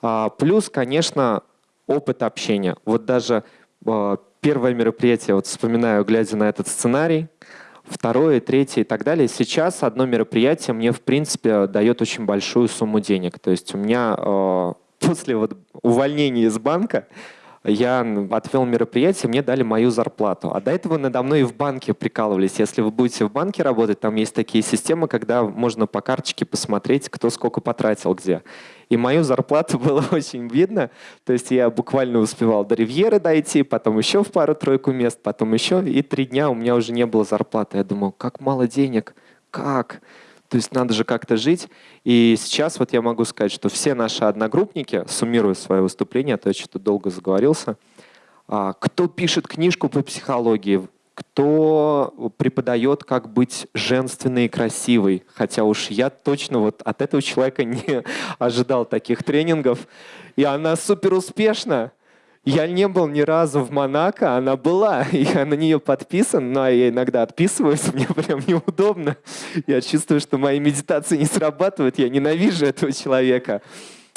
А, плюс, конечно, опыт общения. Вот даже э, первое мероприятие, вот вспоминаю, глядя на этот сценарий, второе, третье и так далее. Сейчас одно мероприятие мне, в принципе, дает очень большую сумму денег. То есть у меня э, после вот увольнения из банка я отвел мероприятие, мне дали мою зарплату. А до этого надо мной и в банке прикалывались. Если вы будете в банке работать, там есть такие системы, когда можно по карточке посмотреть, кто сколько потратил где. И мою зарплату было очень видно. То есть я буквально успевал до Ривьеры дойти, потом еще в пару-тройку мест, потом еще. И три дня у меня уже не было зарплаты. Я думал, как мало денег, как? То есть надо же как-то жить. И сейчас вот я могу сказать, что все наши одногруппники, суммируя свое выступление, а то я что-то долго заговорился, а, кто пишет книжку по психологии, кто преподает, как быть женственной и красивой. Хотя уж я точно вот от этого человека не ожидал таких тренингов. И она супер успешна. Я не был ни разу в Монако, она была, я на нее подписан, но я иногда отписываюсь, мне прям неудобно. Я чувствую, что мои медитации не срабатывают, я ненавижу этого человека.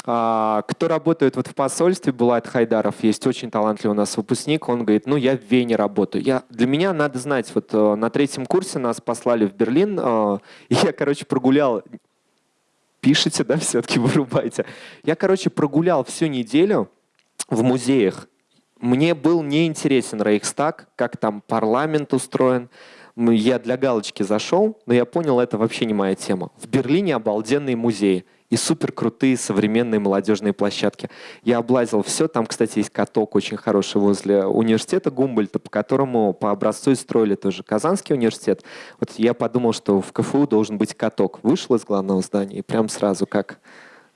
А, кто работает вот в посольстве, Булат Хайдаров, есть очень талантливый у нас выпускник, он говорит, ну я в Вене работаю. Я, для меня надо знать, вот э, на третьем курсе нас послали в Берлин, э, и я, короче, прогулял, пишите, да, все-таки вырубайте. Я, короче, прогулял всю неделю в музеях. Мне был неинтересен Рейхстаг, как там парламент устроен. Я для галочки зашел, но я понял, это вообще не моя тема. В Берлине обалденные музеи и супер крутые современные молодежные площадки. Я облазил все. Там, кстати, есть каток очень хороший возле университета Гумбольта, по которому по образцу строили тоже Казанский университет. Вот я подумал, что в КФУ должен быть каток. Вышел из главного здания и прям сразу как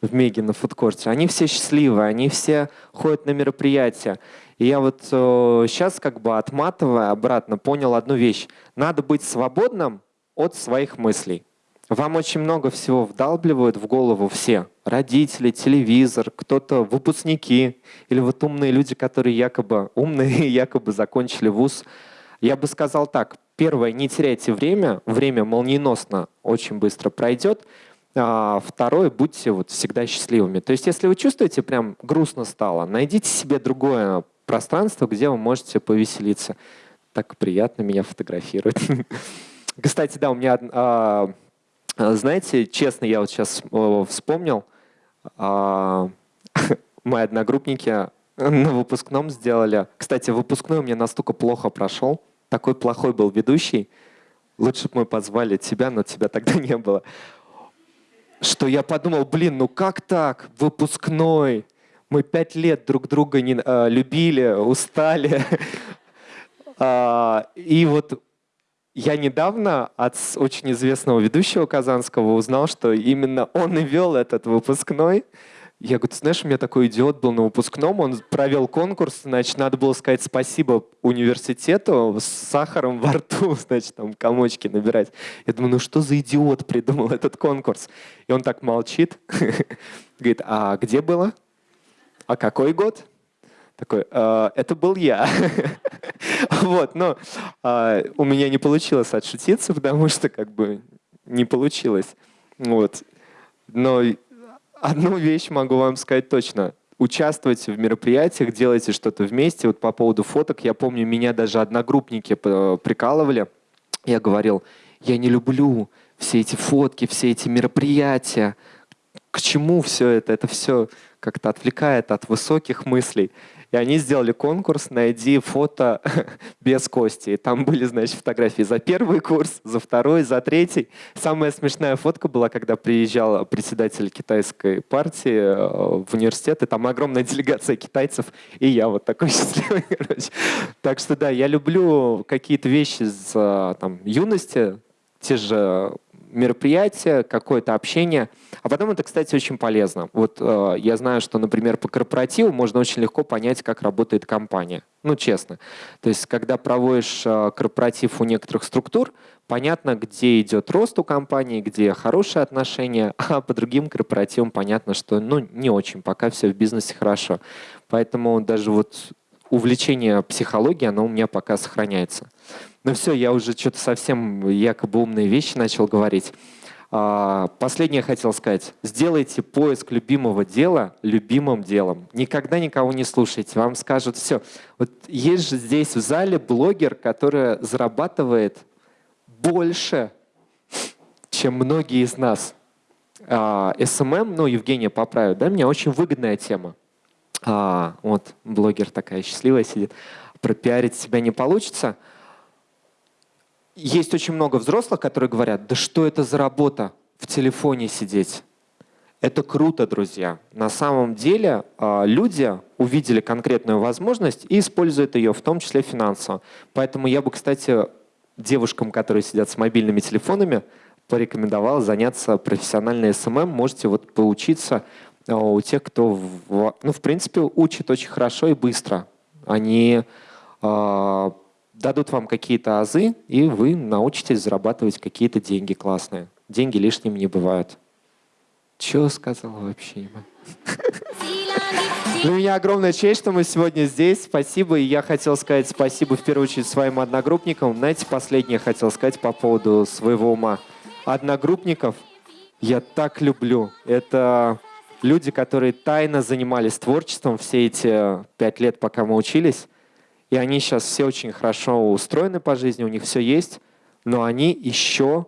в Меге на фудкорте. Они все счастливые, они все ходят на мероприятия. И я вот э, сейчас как бы отматывая обратно понял одну вещь. Надо быть свободным от своих мыслей. Вам очень много всего вдалбливают в голову все. Родители, телевизор, кто-то выпускники или вот умные люди, которые якобы умные, якобы закончили вуз. Я бы сказал так. Первое, не теряйте время. Время молниеносно очень быстро пройдет. А второе, будьте вот всегда счастливыми. То есть если вы чувствуете, прям грустно стало, найдите себе другое пространство, где вы можете повеселиться. Так приятно меня фотографировать. Кстати, да, у меня а, знаете, честно, я вот сейчас вспомнил, а, мои одногруппники на выпускном сделали. Кстати, выпускной у меня настолько плохо прошел, такой плохой был ведущий. Лучше бы мы позвали тебя, но тебя тогда не было. Что я подумал, блин, ну как так? Выпускной. Мы пять лет друг друга не а, любили, устали. А, и вот я недавно от очень известного ведущего казанского узнал, что именно он и вел этот выпускной. Я говорю, ты знаешь, у меня такой идиот был на выпускном, он провел конкурс, значит, надо было сказать спасибо университету с сахаром во рту, значит, там комочки набирать. Я думаю, ну что за идиот придумал этот конкурс? И он так молчит, говорит, а где было? А какой год? Такой, э, это был я. вот, но э, у меня не получилось отшутиться, потому что как бы не получилось. Вот. Но одну вещь могу вам сказать точно. Участвуйте в мероприятиях, делайте что-то вместе. Вот по поводу фоток, я помню, меня даже одногруппники прикалывали. Я говорил, я не люблю все эти фотки, все эти мероприятия. К чему все это? Это все как-то отвлекает от высоких мыслей. И они сделали конкурс «Найди фото без кости». И там были, значит, фотографии за первый курс, за второй, за третий. Самая смешная фотка была, когда приезжал председатель китайской партии э, в университет, и там огромная делегация китайцев, и я вот такой счастливый, короче. Так что да, я люблю какие-то вещи с э, там, юности, те же мероприятие, какое-то общение. А потом это, кстати, очень полезно. Вот э, я знаю, что, например, по корпоративу можно очень легко понять, как работает компания. Ну, честно. То есть, когда проводишь э, корпоратив у некоторых структур, понятно, где идет рост у компании, где хорошие отношения, а по другим корпоративам понятно, что ну, не очень, пока все в бизнесе хорошо. Поэтому даже вот увлечение психологией, оно у меня пока сохраняется. Ну все, я уже что-то совсем якобы умные вещи начал говорить. А, последнее хотел сказать. Сделайте поиск любимого дела любимым делом. Никогда никого не слушайте. Вам скажут все. Вот есть же здесь в зале блогер, который зарабатывает больше, чем многие из нас. А, SMM, ну, Евгения поправит, да, мне очень выгодная тема. А, вот блогер такая счастливая сидит. Пропиарить себя не получится – есть очень много взрослых, которые говорят, да что это за работа в телефоне сидеть? Это круто, друзья. На самом деле а, люди увидели конкретную возможность и используют ее, в том числе финансово. Поэтому я бы, кстати, девушкам, которые сидят с мобильными телефонами, порекомендовал заняться профессиональной SMM. Можете вот поучиться у тех, кто, ну, в принципе, учит очень хорошо и быстро. Они а, дадут вам какие-то азы, и вы научитесь зарабатывать какие-то деньги классные. Деньги лишними не бывают. Чего сказал вообще? Для меня огромная честь, что мы сегодня здесь. Спасибо. И я хотел сказать спасибо в первую очередь своим одногруппникам. Знаете, последнее хотел сказать по поводу своего ума. Одногруппников я так люблю. Это люди, которые тайно занимались творчеством все эти пять лет, пока мы учились, и они сейчас все очень хорошо устроены по жизни, у них все есть, но они еще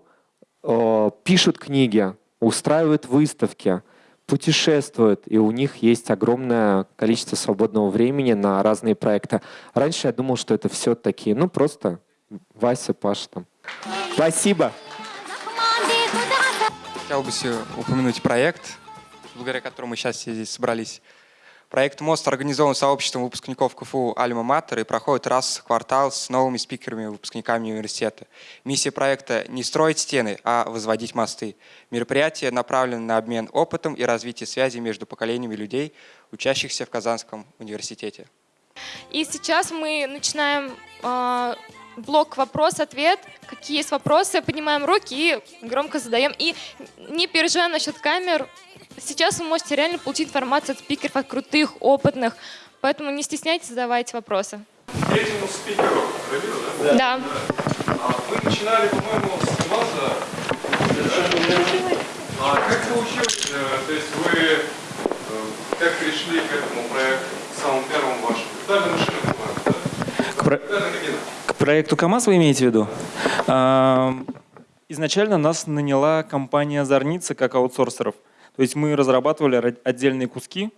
э, пишут книги, устраивают выставки, путешествуют, и у них есть огромное количество свободного времени на разные проекты. Раньше я думал, что это все такие, ну просто Вася, Паша там. Спасибо.
Хотел бы упомянуть проект, благодаря которому мы сейчас все здесь собрались. Проект «Мост» организован сообществом выпускников КФУ «Альма Матер» и проходит раз в квартал с новыми спикерами, выпускниками университета. Миссия проекта – не строить стены, а возводить мосты. Мероприятие направлено на обмен опытом и развитие связей между поколениями людей, учащихся в Казанском университете.
И сейчас мы начинаем э, блок вопрос-ответ. Какие есть вопросы, поднимаем руки и громко задаем. И не переживаем насчет камер. Сейчас вы можете реально получить информацию от спикеров, от крутых, опытных. Поэтому не стесняйтесь, задавайте вопросы.
Третьему спикеру, Равилу, да?
Да.
А вы начинали, по-моему, с ВАЗа. А как получилось? э, То есть вы э, как пришли к этому проекту, к самому первому вашему? Виртуальная машина, по-моему, да?
К, про-
Виртуальная кабина.
Проекту КАМАЗ вы имеете в виду? Ам, Изначально нас наняла компания Зорница как аутсорсеров. То есть мы разрабатывали ра- отдельные куски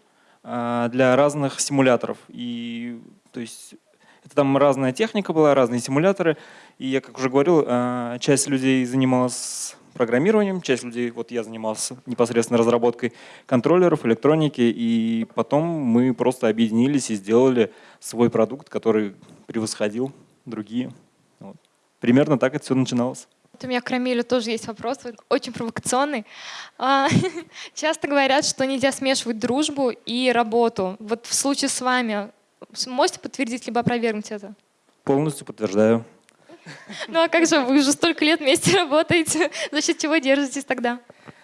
а, для разных симуляторов. И то есть это там разная техника была, разные симуляторы. И я, как уже говорил, а, часть людей занималась программированием, часть людей, вот я занимался непосредственно разработкой контроллеров, электроники, и потом мы просто объединились и сделали свой продукт, который превосходил другие. Вот. Примерно так это все начиналось.
Вот у меня к Рамилю тоже есть вопрос, он очень провокационный. А, Часто говорят, что нельзя смешивать дружбу и работу. Вот в случае с вами можете подтвердить либо опровергнуть это?
Полностью подтверждаю.
Ну а как же, вы уже столько лет вместе работаете, за счет чего держитесь тогда?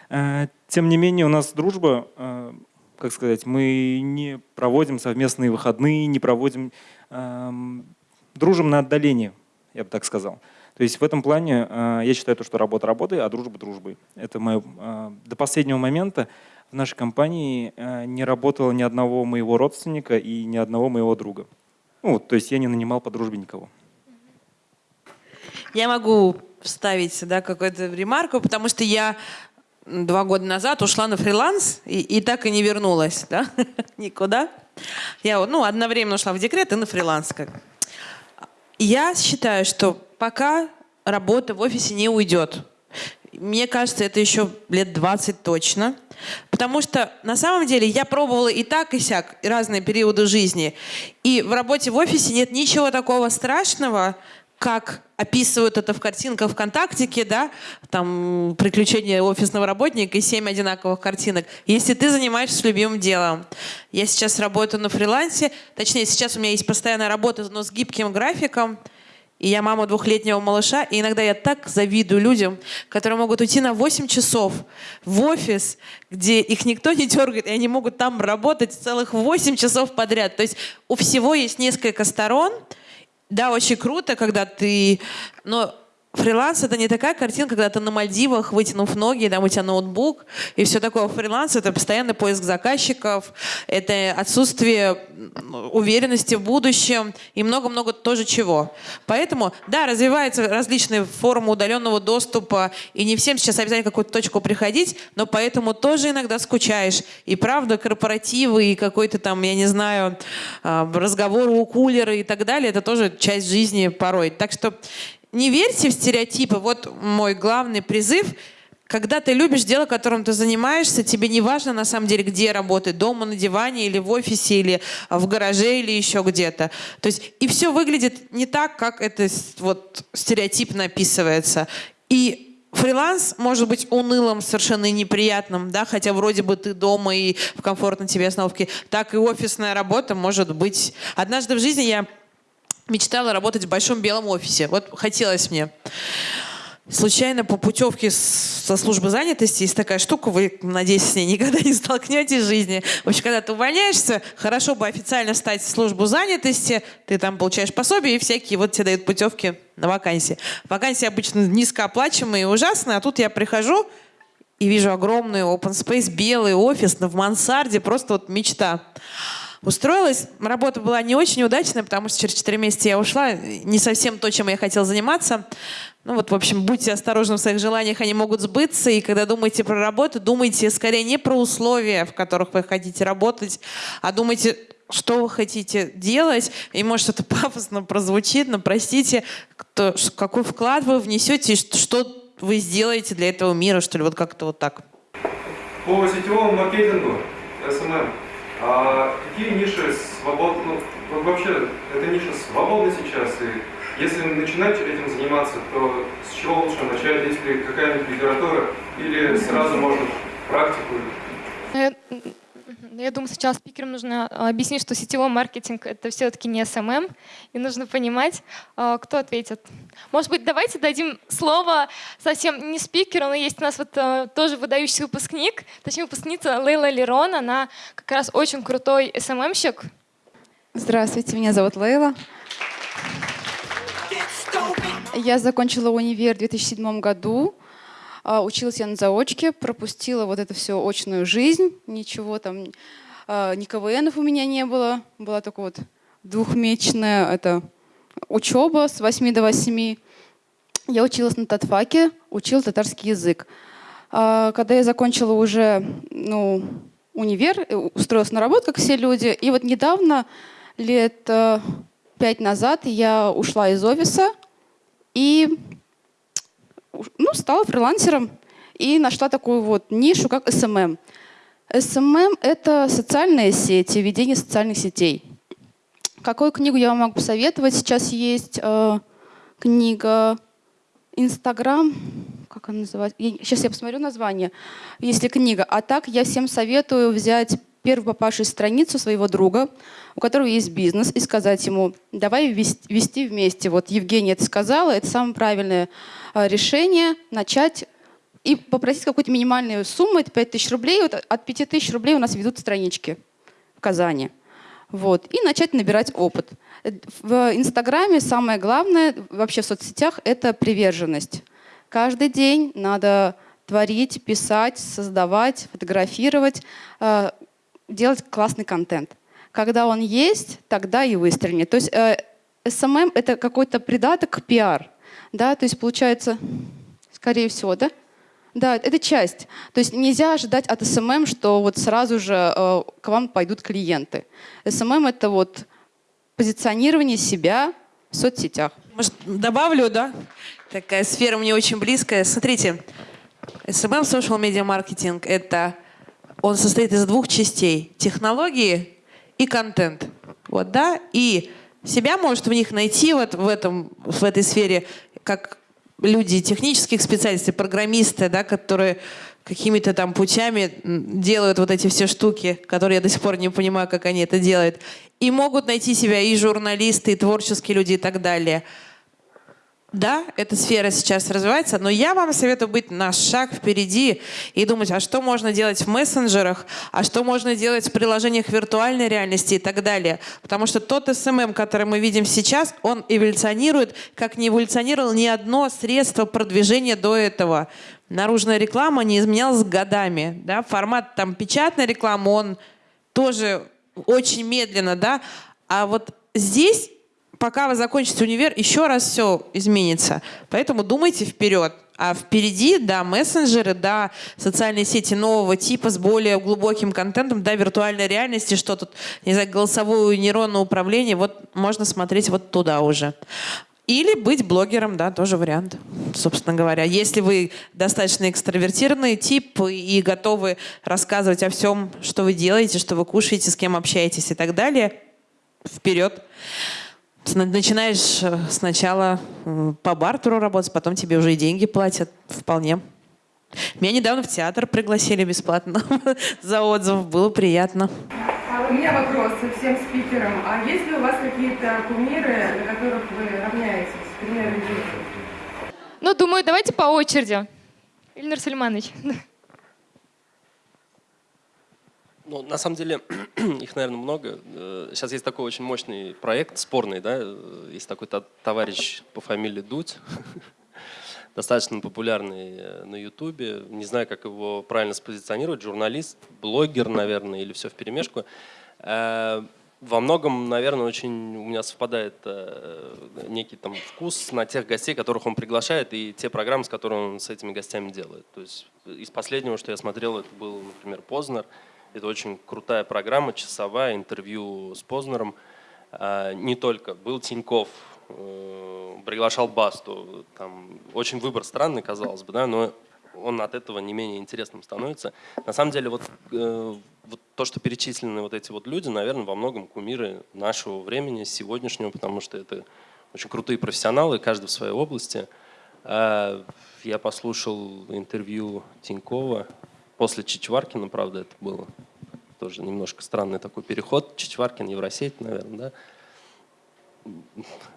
Э, Тем не менее, у нас дружба, э, как сказать, мы не проводим совместные выходные, не проводим, дружим на отдалении, я бы так сказал. То есть в этом плане э, я считаю, то, что работа работой, а дружба дружбой. Это мое, э, до последнего момента в нашей компании э, не работало ни одного моего родственника и ни одного моего друга. Ну, то есть я не нанимал по дружбе никого.
Я могу вставить сюда какую-то ремарку, потому что я два года назад ушла на фриланс и, и так и не вернулась, да, никуда. Я ну, одновременно ушла в декрет и на фриланс. Как. Я считаю, что пока работа в офисе не уйдет, мне кажется, это еще лет 20 точно. Потому что на самом деле я пробовала и так, и сяк, разные периоды жизни. И в работе в офисе нет ничего такого страшного, как описывают это в картинках ВКонтактике, да, там приключения офисного работника и семь одинаковых картинок. Если ты занимаешься любимым делом. Я сейчас работаю на фрилансе, точнее, сейчас у меня есть постоянная работа, но с гибким графиком. И я мама двухлетнего малыша, и иногда я так завидую людям, которые могут уйти на 8 часов в офис, где их никто не дергает, и они могут там работать целых 8 часов подряд. То есть у всего есть несколько сторон. Да, очень круто, когда ты... Но фриланс — это не такая картинка, когда ты на Мальдивах, вытянув ноги, там у тебя ноутбук, и все такое. Фриланс — это постоянный поиск заказчиков, это отсутствие уверенности в будущем и много-много тоже чего. Поэтому, да, развиваются различные формы удаленного доступа, и не всем сейчас обязательно какую-то точку приходить, но поэтому тоже иногда скучаешь. И правда, корпоративы, и какой-то там, я не знаю, а, разговоры у кулера и так далее, это тоже часть жизни порой. Так что не верьте в стереотипы. Вот мой главный призыв. Когда ты любишь дело, которым ты занимаешься, тебе не важно на самом деле, где работать, дома, на диване, или в офисе, или в гараже, или еще где-то. То есть и все выглядит не так, как это вот стереотипно описывается. И фриланс может быть унылым, совершенно неприятным, да, хотя вроде бы ты дома и в комфортной тебе остановке, так и офисная работа может быть. Однажды в жизни я мечтала работать в большом белом офисе. Вот хотелось мне. Случайно по путевке со службы занятости есть такая штука, вы, надеюсь, с ней никогда не столкнетесь в жизни. В общем, когда ты увольняешься, хорошо бы официально стать в службу занятости, ты там получаешь пособие и всякие, вот тебе дают путевки на вакансии. Вакансии обычно низкооплачиваемые и ужасные, а тут я прихожу, и вижу огромный open space, белый офис в мансарде, просто вот мечта. Устроилась, работа была не очень удачная, потому что через 4 месяца я ушла, не совсем то, чем я хотела заниматься. Ну вот, в общем, будьте осторожны в своих желаниях, они могут сбыться. И когда думаете про работу, думайте скорее не про условия, в которых вы хотите работать, а думайте, что вы хотите делать. И может это пафосно прозвучит, но простите, кто, какой вклад вы внесете, что вы сделаете для этого мира, что ли, вот как-то вот так.
По сетевому маркетингу, SMM, а какие ниши свободны, ну, вообще, эта ниша свободна сейчас, и если начинать этим заниматься, то с чего лучше начать, если какая-нибудь литература, или сразу можно практику?
Я, я думаю, сейчас спикерам нужно а, объяснить, что сетевой маркетинг — это все-таки не SMM, и нужно понимать, а, кто ответит. Может быть, давайте дадим слово совсем не спикеру, но есть у нас вот а, тоже выдающийся выпускник, точнее выпускница Лейла Лерон, она как раз очень крутой СММщик.
Здравствуйте, меня зовут Лейла. Я закончила универ в 2007 году. А, училась я на заочке, пропустила вот эту всю очную жизнь. Ничего там, а, ни КВНов у меня не было. Была только вот двухмесячная это, учеба с 8 до 8. Я училась на татфаке, учила татарский язык. А, когда я закончила уже ну, универ, э, устроилась на работу, как все люди, и вот недавно, лет э, пять назад, я ушла из офиса, и ну, стала фрилансером и нашла такую вот нишу, как SMM. SMM — это социальные сети, ведение социальных сетей. Какую книгу я вам могу посоветовать? Сейчас есть э, книга «Инстаграм», как она называется? Сейчас я посмотрю название, если книга. А так я всем советую взять первую попавшую страницу своего друга, у которого есть бизнес, и сказать ему, давай вести вместе. Вот Евгения это сказала, это самое правильное решение, начать и попросить какую-то минимальную сумму, это 5000 рублей. Вот от 5000 рублей у нас ведут странички в Казани. Вот, и начать набирать опыт. В Инстаграме самое главное, вообще в соцсетях, это приверженность. Каждый день надо творить, писать, создавать, фотографировать, а, делать классный контент. Когда он есть, тогда и выстрелит. То есть э, SMM — это какой-то придаток к пиар. Да? То есть получается, скорее всего, да? Да, это часть. То есть нельзя ожидать от SMM, что вот сразу же э, к вам пойдут клиенты. SMM — это вот позиционирование себя в соцсетях.
Может, добавлю, да? Такая сфера мне очень близкая. Смотрите, SMM, social media marketing — это он состоит из двух частей. Технологии и контент. Вот, да? И себя может в них найти вот в, этом, в этой сфере как люди технических специалистов, программисты, да, которые какими-то там путями делают вот эти все штуки, которые я до сих пор не понимаю, как они это делают. И могут найти себя и журналисты, и творческие люди, и так далее. Да, эта сфера сейчас развивается, но я вам советую быть на шаг впереди и думать, а что можно делать в мессенджерах, а что можно делать в приложениях виртуальной реальности и так далее. Потому что тот SMM, который мы видим сейчас, он эволюционирует, как не эволюционировал ни одно средство продвижения до этого. Наружная реклама не изменялась годами. Да? Формат там, печатной рекламы, он тоже очень медленно. Да? А вот здесь пока вы закончите универ, еще раз все изменится. Поэтому думайте вперед. А впереди, да, мессенджеры, да, социальные сети нового типа с более глубоким контентом, да, виртуальной реальности, что тут, не знаю, голосовое нейронное управление, вот можно смотреть вот туда уже. Или быть блогером, да, тоже вариант, собственно говоря. Если вы достаточно экстравертированный тип и готовы рассказывать о всем, что вы делаете, что вы кушаете, с кем общаетесь и так далее, вперед начинаешь э, сначала по бартеру работать, потом тебе уже и деньги платят вполне. Меня недавно в театр пригласили бесплатно за отзыв, было приятно.
А у меня вопрос всем спикерам. А есть ли у вас какие-то кумиры, на которых вы равняетесь? Примеры
Ну, думаю, давайте по очереди. Ильнар Сульманович.
Ну, на самом деле, их, наверное, много. Сейчас э, есть такой очень мощный проект, спорный, да, есть такой товарищ по фамилии Дудь. достаточно популярный э, на Ютубе. Не знаю, как его правильно спозиционировать. Журналист, блогер, наверное, или все в перемешку. Э, во многом, наверное, очень у меня совпадает э, некий там вкус на тех гостей, которых он приглашает, и те программы, с которыми он с этими гостями делает. То есть из последнего, что я смотрел, это был, например, Познер. Это очень крутая программа, часовая, интервью с Познером. Э, не только. Был Тиньков, э, приглашал Басту. Там очень выбор странный, казалось бы, да, но он от этого не менее интересным становится. На самом деле, вот, э, вот то, что перечислены вот эти вот люди, наверное, во многом кумиры нашего времени, сегодняшнего, потому что это очень крутые профессионалы, каждый в своей области. Э, я послушал интервью Тинькова после Чичваркина, правда, это было тоже немножко странный такой переход. Чичваркин, Евросеть, наверное, да?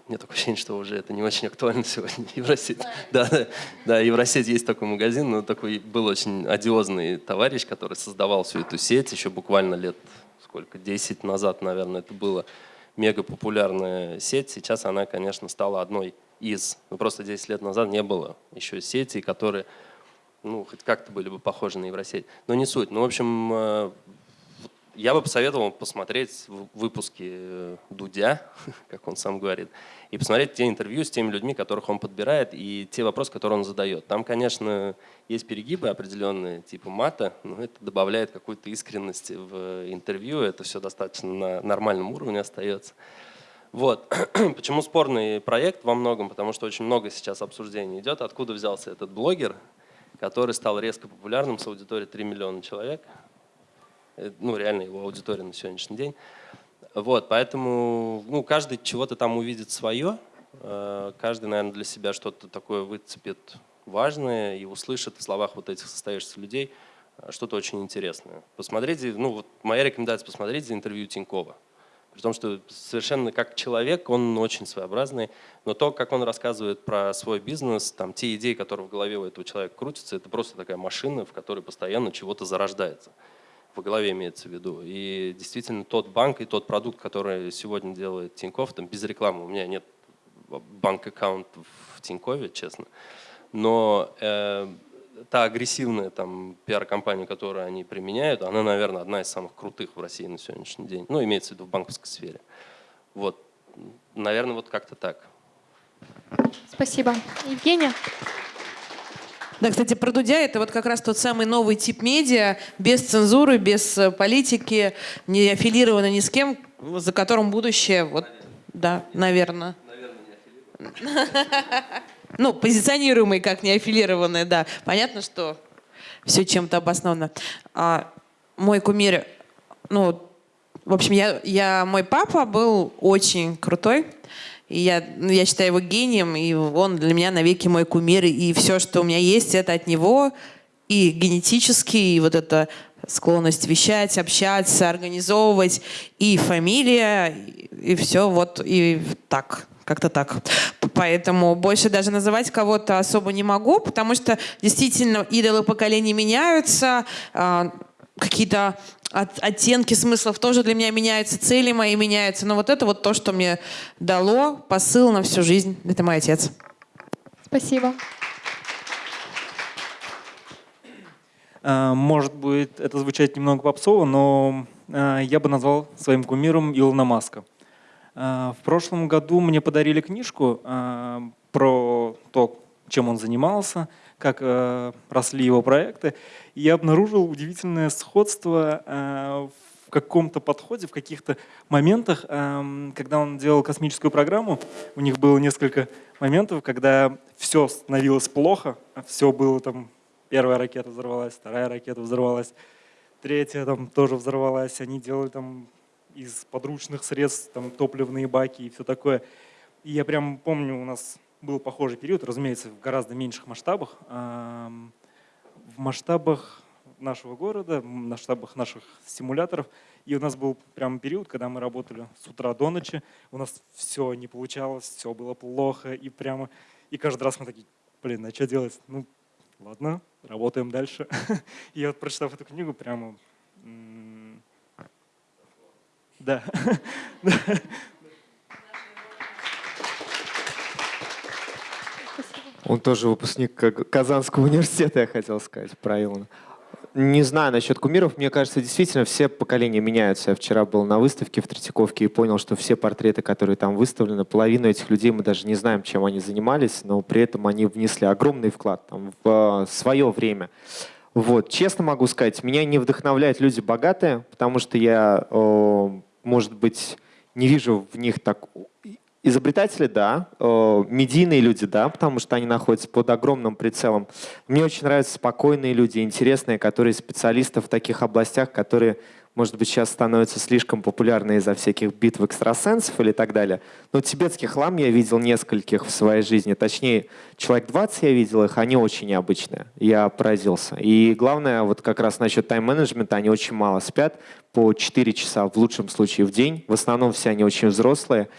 Нет такое ощущение, что уже это не очень актуально сегодня. Евросеть. Да, да, да, Евросеть есть такой магазин, но такой был очень одиозный товарищ, который создавал всю эту сеть еще буквально лет сколько, 10 назад, наверное, это было мега популярная сеть. Сейчас она, конечно, стала одной из. Ну, просто 10 лет назад не было еще сетей, которые ну, хоть как-то были бы похожи на Евросеть. Но не суть. Ну, в общем, э, я бы посоветовал посмотреть выпуски э, Дудя, как он сам говорит, и посмотреть те интервью с теми людьми, которых он подбирает, и те вопросы, которые он задает. Там, конечно, есть перегибы определенные, типа мата, но это добавляет какой-то искренности в интервью, это все достаточно на нормальном уровне остается. Вот. Почему спорный проект во многом? Потому что очень много сейчас обсуждений идет, откуда взялся этот блогер, который стал резко популярным с аудиторией 3 миллиона человек. Э, ну, реально его аудитория на сегодняшний день. Вот, поэтому ну, каждый чего-то там увидит свое, э, каждый, наверное, для себя что-то такое выцепит важное и услышит в словах вот этих состоявшихся людей э, что-то очень интересное. Посмотрите, ну вот моя рекомендация, посмотреть интервью Тинькова. При том, что совершенно как человек он очень своеобразный, но то, как он рассказывает про свой бизнес, там, те идеи, которые в голове у этого человека крутятся, это просто такая машина, в которой постоянно чего-то зарождается по голове имеется в виду. И действительно тот банк и тот продукт, который сегодня делает Тинькофф, там без рекламы, у меня нет банк-аккаунт в Тинькове, честно, но э, та агрессивная там пиар-компания, которую они применяют, она, наверное, одна из самых крутых в России на сегодняшний день. Ну, имеется в виду в банковской сфере. Вот, наверное, вот как-то так.
Спасибо. Евгения?
Да, кстати, про Дудя это вот как раз тот самый новый тип медиа, без цензуры, без э, политики, не аффилировано ни с кем, за которым будущее, вот, да, наверное. Ну, позиционируемый как не аффилированный, да. Понятно, что все чем-то обосновано. А, мой кумир, ну, в общем, я, я, мой папа был очень крутой. И я, ну, я считаю его гением, и он для меня навеки мой кумир. И все, что у меня есть, это от него. И генетически, и вот эта склонность вещать, общаться, организовывать, и фамилия, и все вот, и так, как-то так. Поэтому больше даже называть кого-то особо не могу, потому что действительно идолы поколений меняются, а, какие-то от, оттенки смыслов тоже для меня меняются, цели мои меняются. Но вот это вот то, что мне дало посыл на всю жизнь. Это мой отец.
Спасибо.
А, может быть, это звучит немного попсово, но а, я бы назвал своим кумиром Илона Маска. А, в прошлом году мне подарили книжку про то, чем он занимался, как э, росли его проекты. И я обнаружил удивительное сходство в каком-то подходе, в каких-то моментах, когда он делал космическую программу, у них было несколько моментов, когда все становилось плохо, все было там, первая ракета взорвалась, вторая ракета взорвалась, третья там тоже взорвалась, они делали там из подручных средств там топливные баки и все такое. И я прям помню, у нас был похожий период, разумеется, в гораздо меньших масштабах. В масштабах нашего города, в масштабах наших симуляторов. И у нас был прям период, когда мы работали с утра до ночи. У нас все не получалось, все было плохо. И прямо, и каждый раз мы такие, блин, а что делать? Ну, ладно, работаем дальше. И вот прочитав эту книгу, прямо, да,
Он тоже выпускник Казанского университета, я хотел сказать, правильно. Не знаю насчет кумиров. Мне кажется, действительно все поколения меняются. Я вчера был на выставке в Третьяковке и понял, что все портреты, которые там выставлены, половину этих людей мы даже не знаем, чем они занимались, но при этом они внесли огромный вклад там, в свое время. Вот. Честно могу сказать, меня не вдохновляют люди богатые, потому что я, может быть, не вижу в них так Изобретатели, да, э, медийные люди, да, потому что они находятся под огромным прицелом. Мне очень нравятся спокойные люди, интересные, которые специалисты в таких областях, которые, может быть, сейчас становятся слишком популярны из-за всяких битв экстрасенсов или так далее. Но тибетский хлам я видел нескольких в своей жизни, точнее, человек 20 я видел их, они очень необычные. Я поразился. И главное, вот как раз насчет тайм-менеджмента, они очень мало спят, по 4 часа в лучшем случае в день. В основном все они очень взрослые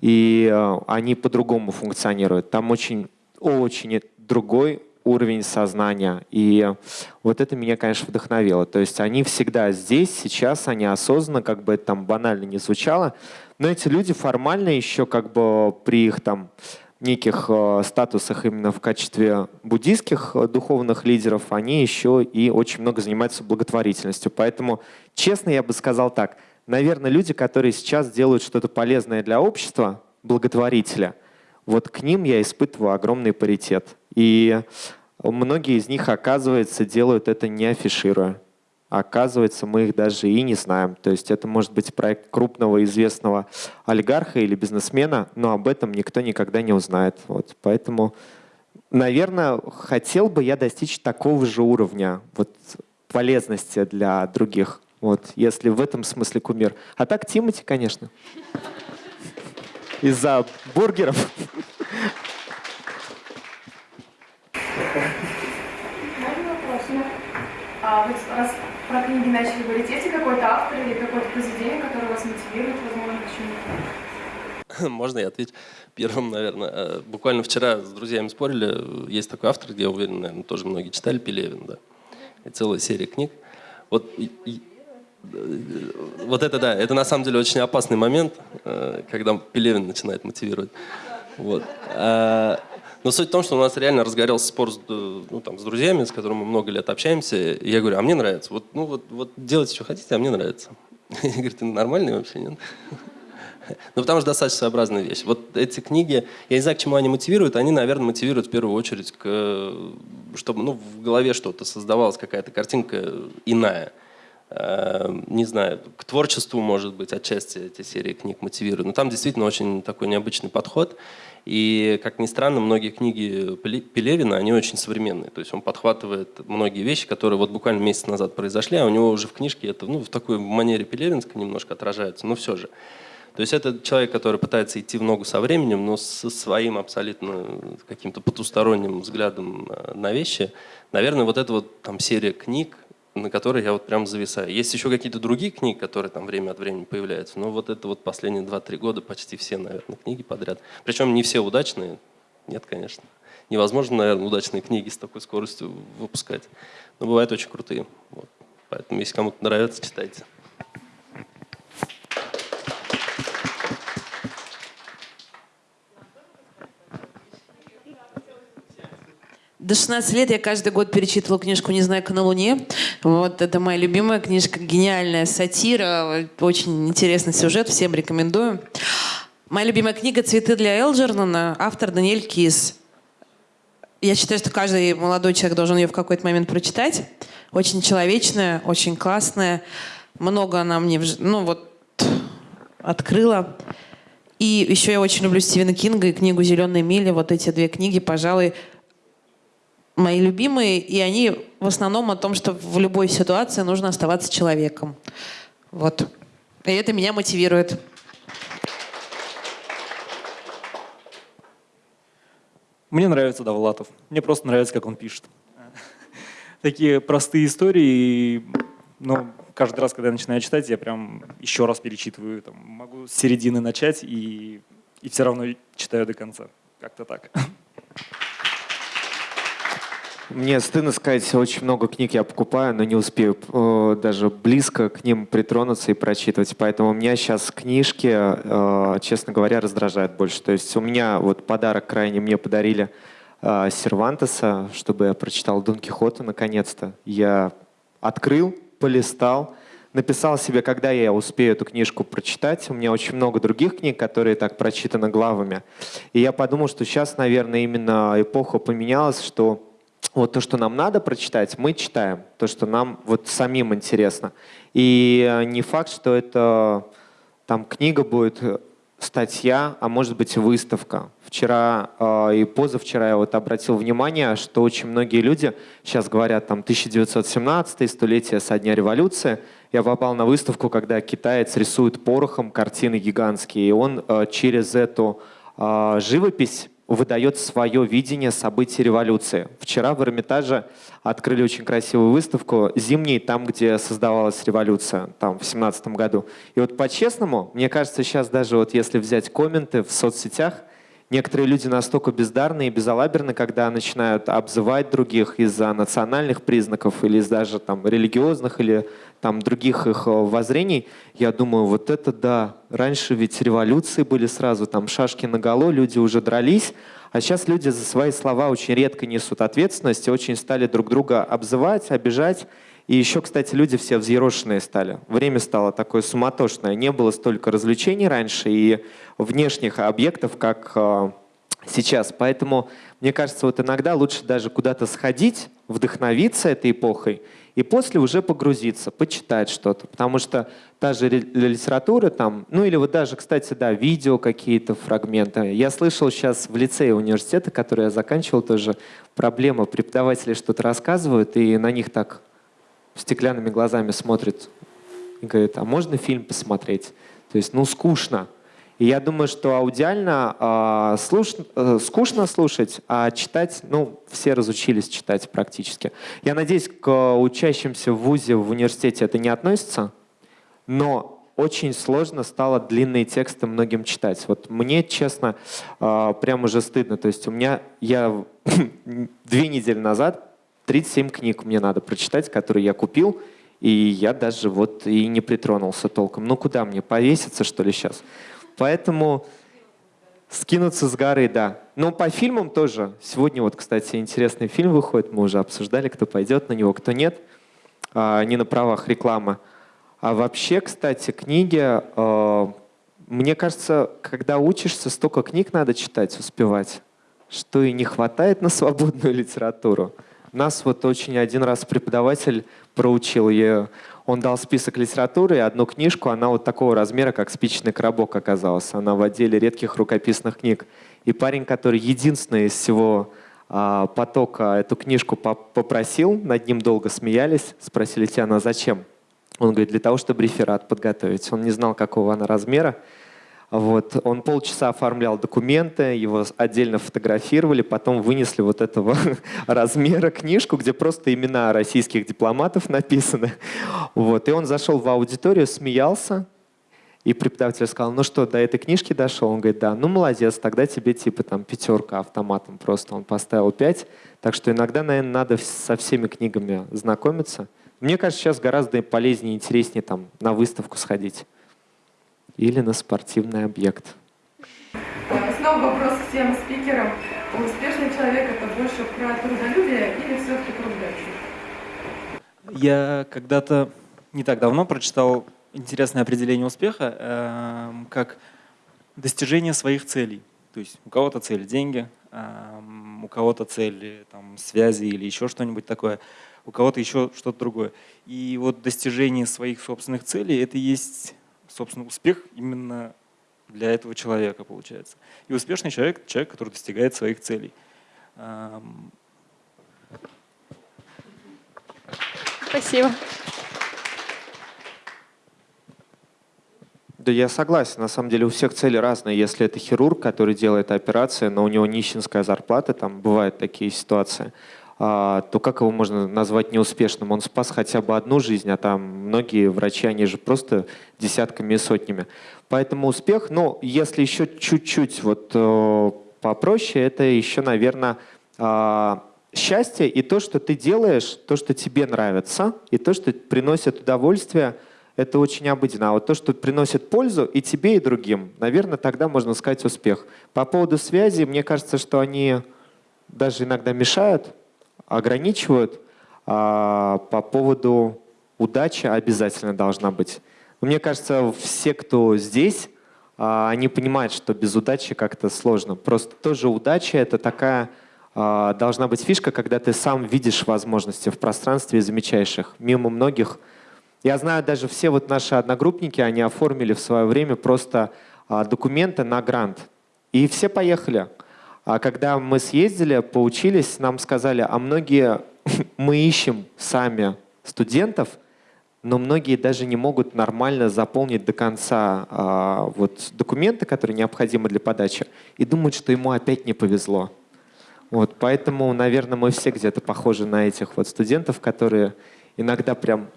и э, они по-другому функционируют. Там очень, очень другой уровень сознания. И вот это меня, конечно, вдохновило. То есть они всегда здесь, сейчас, они осознанно, как бы это там банально не звучало, но эти люди формально еще как бы при их там неких э, статусах именно в качестве буддийских э, духовных лидеров, они еще и очень много занимаются благотворительностью. Поэтому, честно, я бы сказал так, наверное, люди, которые сейчас делают что-то полезное для общества, благотворителя, вот к ним я испытываю огромный паритет. И многие из них, оказывается, делают это не афишируя. Оказывается, мы их даже и не знаем. То есть это может быть проект крупного известного олигарха или бизнесмена, но об этом никто никогда не узнает. Вот. Поэтому, наверное, хотел бы я достичь такого же уровня вот, полезности для других. Вот, если в этом смысле кумир. А так Тимати, конечно. Из-за бургеров.
Можно вопрос? А вот раз про книги начали говорить, есть ли какой-то автор или какое-то произведение, которое вас мотивирует, возможно, почему?
Можно я отвечу первым, наверное. Э, буквально вчера с друзьями спорили. Есть такой автор, где, я уверен, наверное, тоже многие читали, Пелевин, да. И целая серия книг. Вот вот это да, это на самом деле очень опасный момент, э, когда Пелевин начинает мотивировать. Вот. А, но суть в том, что у нас реально разгорелся спор с, ну, там, с друзьями, с которыми мы много лет общаемся. И я говорю, а мне нравится. Вот, ну, вот, вот делайте, что хотите, а мне нравится. Я говорю, ты нормальный вообще, нет? Ну, потому что достаточно своеобразная вещь. Вот эти книги, я не знаю, к чему они мотивируют, они, наверное, мотивируют в первую очередь, к, чтобы ну, в голове что-то создавалась, какая-то картинка иная. Эм, не знаю, к творчеству, может быть, отчасти эти серии книг мотивируют. Но там действительно очень такой необычный подход. И, как ни странно, многие книги Пелевина, они очень современные. То есть он подхватывает многие вещи, которые вот буквально месяц назад произошли, а у него уже в книжке это ну, в такой манере пелевинской немножко отражается, но все же. То есть это человек, который пытается идти в ногу со временем, но со своим абсолютно каким-то потусторонним взглядом э, на вещи. Наверное, вот эта вот там серия книг, на которой я вот прям зависаю. Есть еще какие-то другие книги, которые там время от времени появляются, но вот это вот последние 2-3 года почти все, наверное, книги подряд. Причем не все удачные, нет, конечно. Невозможно, наверное, удачные книги с такой скоростью выпускать. Но бывают очень крутые. Вот. Поэтому, если кому-то нравится, читайте.
До 16 лет я каждый год перечитывала книжку «Незнайка на Луне». Вот это моя любимая книжка, гениальная сатира, очень интересный сюжет, всем рекомендую. Моя любимая книга «Цветы для Элджернона», автор Даниэль Кис. Я считаю, что каждый молодой человек должен ее в какой-то момент прочитать. Очень человечная, очень классная. Много она мне ну, вот, открыла. И еще я очень люблю Стивена Кинга и книгу «Зеленые мили». Вот эти две книги, пожалуй, мои любимые, и они в основном о том, что в любой ситуации нужно оставаться человеком. Вот. И это меня мотивирует.
Мне нравится Довлатов. Мне просто нравится, как он пишет. Такие простые истории, но каждый раз, когда я начинаю читать, я прям еще раз перечитываю. Там, могу с середины начать и, и все равно читаю до конца. Как-то так.
Мне стыдно сказать, очень много книг я покупаю, но не успею э, даже близко к ним притронуться и прочитывать. Поэтому у меня сейчас книжки, э, честно говоря, раздражают больше. То есть у меня вот подарок крайне мне подарили э, Сервантеса, чтобы я прочитал Дон Кихота наконец-то. Я открыл, полистал, написал себе, когда я успею эту книжку прочитать. У меня очень много других книг, которые так прочитаны главами. И я подумал, что сейчас, наверное, именно эпоха поменялась, что вот то, что нам надо прочитать, мы читаем. То, что нам вот самим интересно. И э, не факт, что это там книга будет статья, а может быть выставка. Вчера э, и позавчера я вот обратил внимание, что очень многие люди сейчас говорят там 1917 столетие со дня революции. Я попал на выставку, когда китаец рисует порохом картины гигантские, и он э, через эту э, живопись выдает свое видение событий революции. Вчера в Эрмитаже открыли очень красивую выставку «Зимний», там, где создавалась революция, там, в семнадцатом году. И вот по-честному, мне кажется, сейчас даже вот если взять комменты в соцсетях, некоторые люди настолько бездарны и безалаберны, когда начинают обзывать других из-за национальных признаков или из даже там религиозных или там других их э, воззрений, я думаю, вот это да. Раньше ведь революции были сразу, там шашки на голо, люди уже дрались, а сейчас люди за свои слова очень редко несут ответственность очень стали друг друга обзывать, обижать. И еще, кстати, люди все взъерошенные стали. Время стало такое суматошное. Не было столько развлечений раньше и внешних объектов, как э, сейчас. Поэтому, мне кажется, вот иногда лучше даже куда-то сходить, вдохновиться этой эпохой и после уже погрузиться, почитать что-то. Потому что та же литература там, ну или вот даже, кстати, да, видео какие-то фрагменты. Я слышал сейчас в лицее университета, который я заканчивал, тоже проблема. Преподаватели что-то рассказывают, и на них так стеклянными глазами смотрят и говорят, а можно фильм посмотреть? То есть, ну, скучно. И я думаю, что аудиально э, слуш... э, скучно слушать, а читать, ну, все разучились читать практически. Я надеюсь, к учащимся в ВУЗе, в университете это не относится, но очень сложно стало длинные тексты многим читать. Вот мне, честно, э, прям уже стыдно. То есть у меня, я две недели назад 37 книг мне надо прочитать, которые я купил, и я даже вот и не притронулся толком. Ну куда мне, повеситься что ли сейчас? Поэтому скинуться с горы, да. Но по фильмам тоже. Сегодня вот, кстати, интересный фильм выходит. Мы уже обсуждали, кто пойдет на него, кто нет. А, не на правах рекламы. А вообще, кстати, книги... А, мне кажется, когда учишься, столько книг надо читать, успевать, что и не хватает на свободную литературу. Нас вот очень один раз преподаватель проучил. Я он дал список литературы и одну книжку, она вот такого размера, как спичный коробок оказалась. Она в отделе редких рукописных книг. И парень, который единственный из всего а, потока эту книжку попросил, над ним долго смеялись, спросили тебя, она зачем? Он говорит, для того, чтобы реферат подготовить. Он не знал, какого она размера. Вот. Он полчаса оформлял документы, его отдельно фотографировали, потом вынесли вот этого размера книжку, где просто имена российских дипломатов написаны. Вот. И он зашел в аудиторию, смеялся, и преподаватель сказал, ну что, до этой книжки дошел? Он говорит, да, ну молодец, тогда тебе типа там пятерка автоматом просто. Он поставил пять. Так что иногда, наверное, надо со всеми книгами знакомиться. Мне кажется, сейчас гораздо полезнее и интереснее там на выставку сходить или на спортивный объект.
Снова вопрос всем спикерам. Успешный человек – это больше про трудолюбие или все-таки про удачу?
Я когда-то не так давно прочитал интересное определение успеха э, как достижение своих целей. То есть у кого-то цель – деньги, э, у кого-то цель там, связи или еще что-нибудь такое, у кого-то еще что-то другое. И вот достижение своих собственных целей – это есть собственно, успех именно для этого человека получается. И успешный человек – человек, который достигает своих целей.
Спасибо.
Да, я согласен. На самом деле у всех цели разные. Если это хирург, который делает операции, но у него нищенская зарплата, там бывают такие ситуации, то как его можно назвать неуспешным? Он спас хотя бы одну жизнь, а там многие врачи, они же просто десятками и сотнями. Поэтому успех, ну, если еще чуть-чуть вот э, попроще, это еще, наверное, а, счастье и то, что ты делаешь, то, что тебе нравится, и то, что приносит удовольствие, это очень обыденно. А вот то, что приносит пользу и тебе, и другим, наверное, тогда можно сказать успех. По поводу связи, мне кажется, что они даже иногда мешают, ограничивают. А по поводу удачи обязательно должна быть. Мне кажется, все, кто здесь, а, они понимают, что без удачи как-то сложно. Просто тоже удача — это такая а, должна быть фишка, когда ты сам видишь возможности в пространстве и замечаешь их. Мимо многих. Я знаю, даже все вот наши одногруппники, они оформили в свое время просто а, документы на грант. И все поехали. А когда мы съездили, поучились, нам сказали, а многие мы ищем сами студентов — но многие даже не могут нормально заполнить до конца а, вот, документы, которые необходимы для подачи, и думают, что ему опять не повезло. Вот, поэтому, наверное, мы все где-то похожи на этих вот студентов, которые иногда прям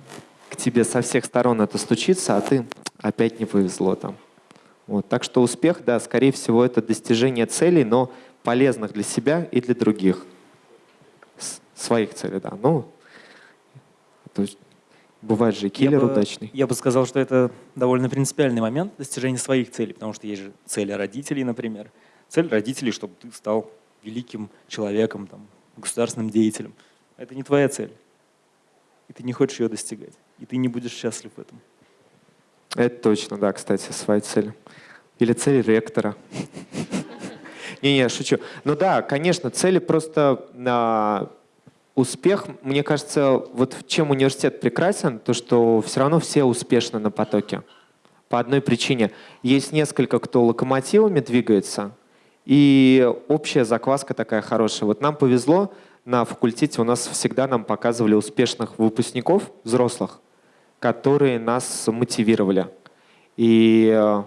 к тебе со всех сторон это стучится, а ты опять не повезло там. Вот, так что успех, да, скорее всего, это достижение целей, но полезных для себя и для других. С своих целей, да. Ну, то есть Бывает же киллер
я бы,
удачный.
Я бы сказал, что это довольно принципиальный момент достижения своих целей, потому что есть же цели родителей, например. Цель родителей, чтобы ты стал великим человеком, там, государственным деятелем. Это не твоя цель. И ты не хочешь ее достигать. И ты не будешь счастлив в этом.
Это точно, да, кстати, своя цель. Или цель ректора. Не-не, шучу. Ну да, конечно, цели просто а, успех, мне кажется, вот чем университет прекрасен, то что все равно все успешны на потоке. По одной причине. Есть несколько, кто локомотивами двигается, и общая закваска такая хорошая. Вот нам повезло, на факультете у нас всегда нам показывали успешных выпускников, взрослых, которые нас мотивировали. И э,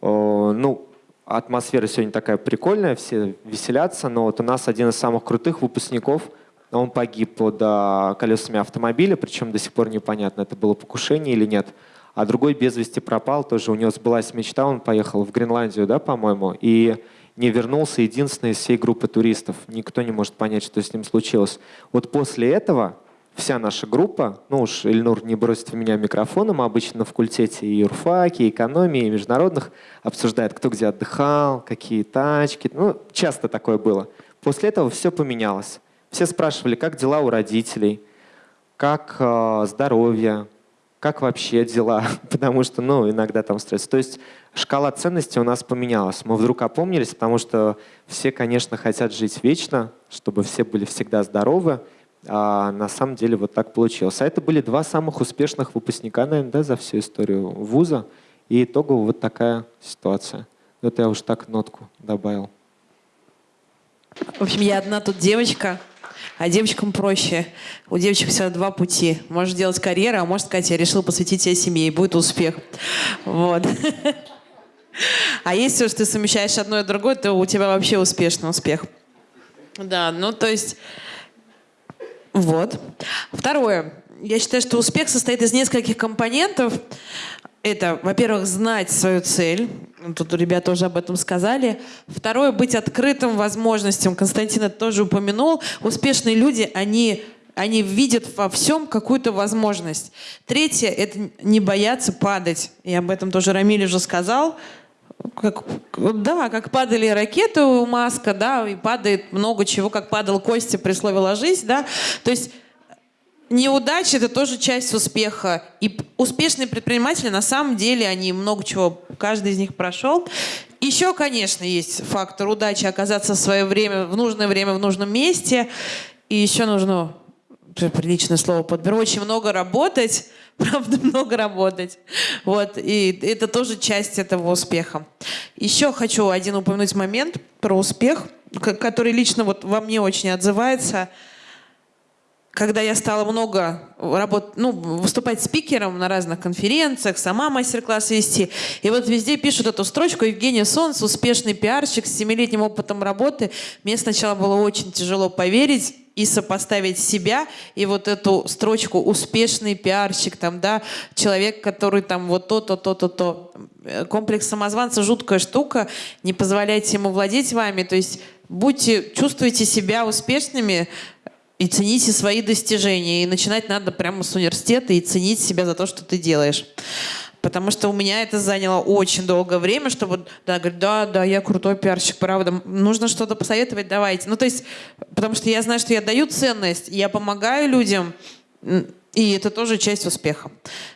ну, атмосфера сегодня такая прикольная, все веселятся, но вот у нас один из самых крутых выпускников – он погиб под а, колесами автомобиля, причем до сих пор непонятно, это было покушение или нет. А другой без вести пропал, тоже у него сбылась мечта, он поехал в Гренландию, да, по-моему, и не вернулся единственный из всей группы туристов. Никто не может понять, что с ним случилось. Вот после этого вся наша группа, ну уж Ильнур не бросит в меня микрофоном, обычно на факультете и юрфаки, и экономии, и международных обсуждает, кто где отдыхал, какие тачки. Ну, часто такое было. После этого все поменялось. Все спрашивали, как дела у родителей, как э, здоровье, как вообще дела, потому что, ну, иногда там стресс. То есть шкала ценностей у нас поменялась. Мы вдруг опомнились, потому что все, конечно, хотят жить вечно, чтобы все были всегда здоровы, а на самом деле вот так получилось. А это были два самых успешных выпускника, наверное, да, за всю историю вуза. И итогово вот такая ситуация. Это я уж так нотку добавил.
В общем, я одна тут девочка, а девочкам проще. У девочек всегда два пути. Можешь делать карьеру, а можешь сказать, я решил посвятить себя семье, и будет успех. Вот. А если уж ты совмещаешь одно и другое, то у тебя вообще успешный успех. Да, ну то есть... Вот. Второе. Я считаю, что успех состоит из нескольких компонентов. Это, во-первых, знать свою цель. Тут ребята тоже об этом сказали. Второе, быть открытым возможностям. Константин это тоже упомянул. Успешные люди, они они видят во всем какую-то возможность. Третье – это не бояться падать. И об этом тоже Рамиль уже сказал. Как, да, как падали ракеты у Маска, да, и падает много чего, как падал Костя при слове «ложись», да. То есть Неудача – это тоже часть успеха. И успешные предприниматели, на самом деле, они много чего, каждый из них прошел. Еще, конечно, есть фактор удачи оказаться в свое время, в нужное время, в нужном месте. И еще нужно, приличное слово подберу, очень много работать, правда, много работать. Вот, и это тоже часть этого успеха. Еще хочу один упомянуть момент про успех, который лично вот во мне очень отзывается – когда я стала много работать, ну, выступать спикером на разных конференциях, сама мастер-классы вести, и вот везде пишут эту строчку «Евгения Солнц, успешный пиарщик с семилетним опытом работы». Мне сначала было очень тяжело поверить и сопоставить себя и вот эту строчку «успешный пиарщик», там, да, человек, который там вот то-то, то-то, то. Комплекс самозванца – жуткая штука, не позволяйте ему владеть вами, то есть будьте, чувствуйте себя успешными, и цените свои достижения. И начинать надо прямо с университета и ценить себя за то, что ты делаешь. Потому что у меня это заняло очень долгое время, чтобы да, говорить, да, да, я крутой пиарщик, правда. Нужно что-то посоветовать, давайте. Ну, то есть, потому что я знаю, что я даю ценность, я помогаю людям, и это тоже часть успеха.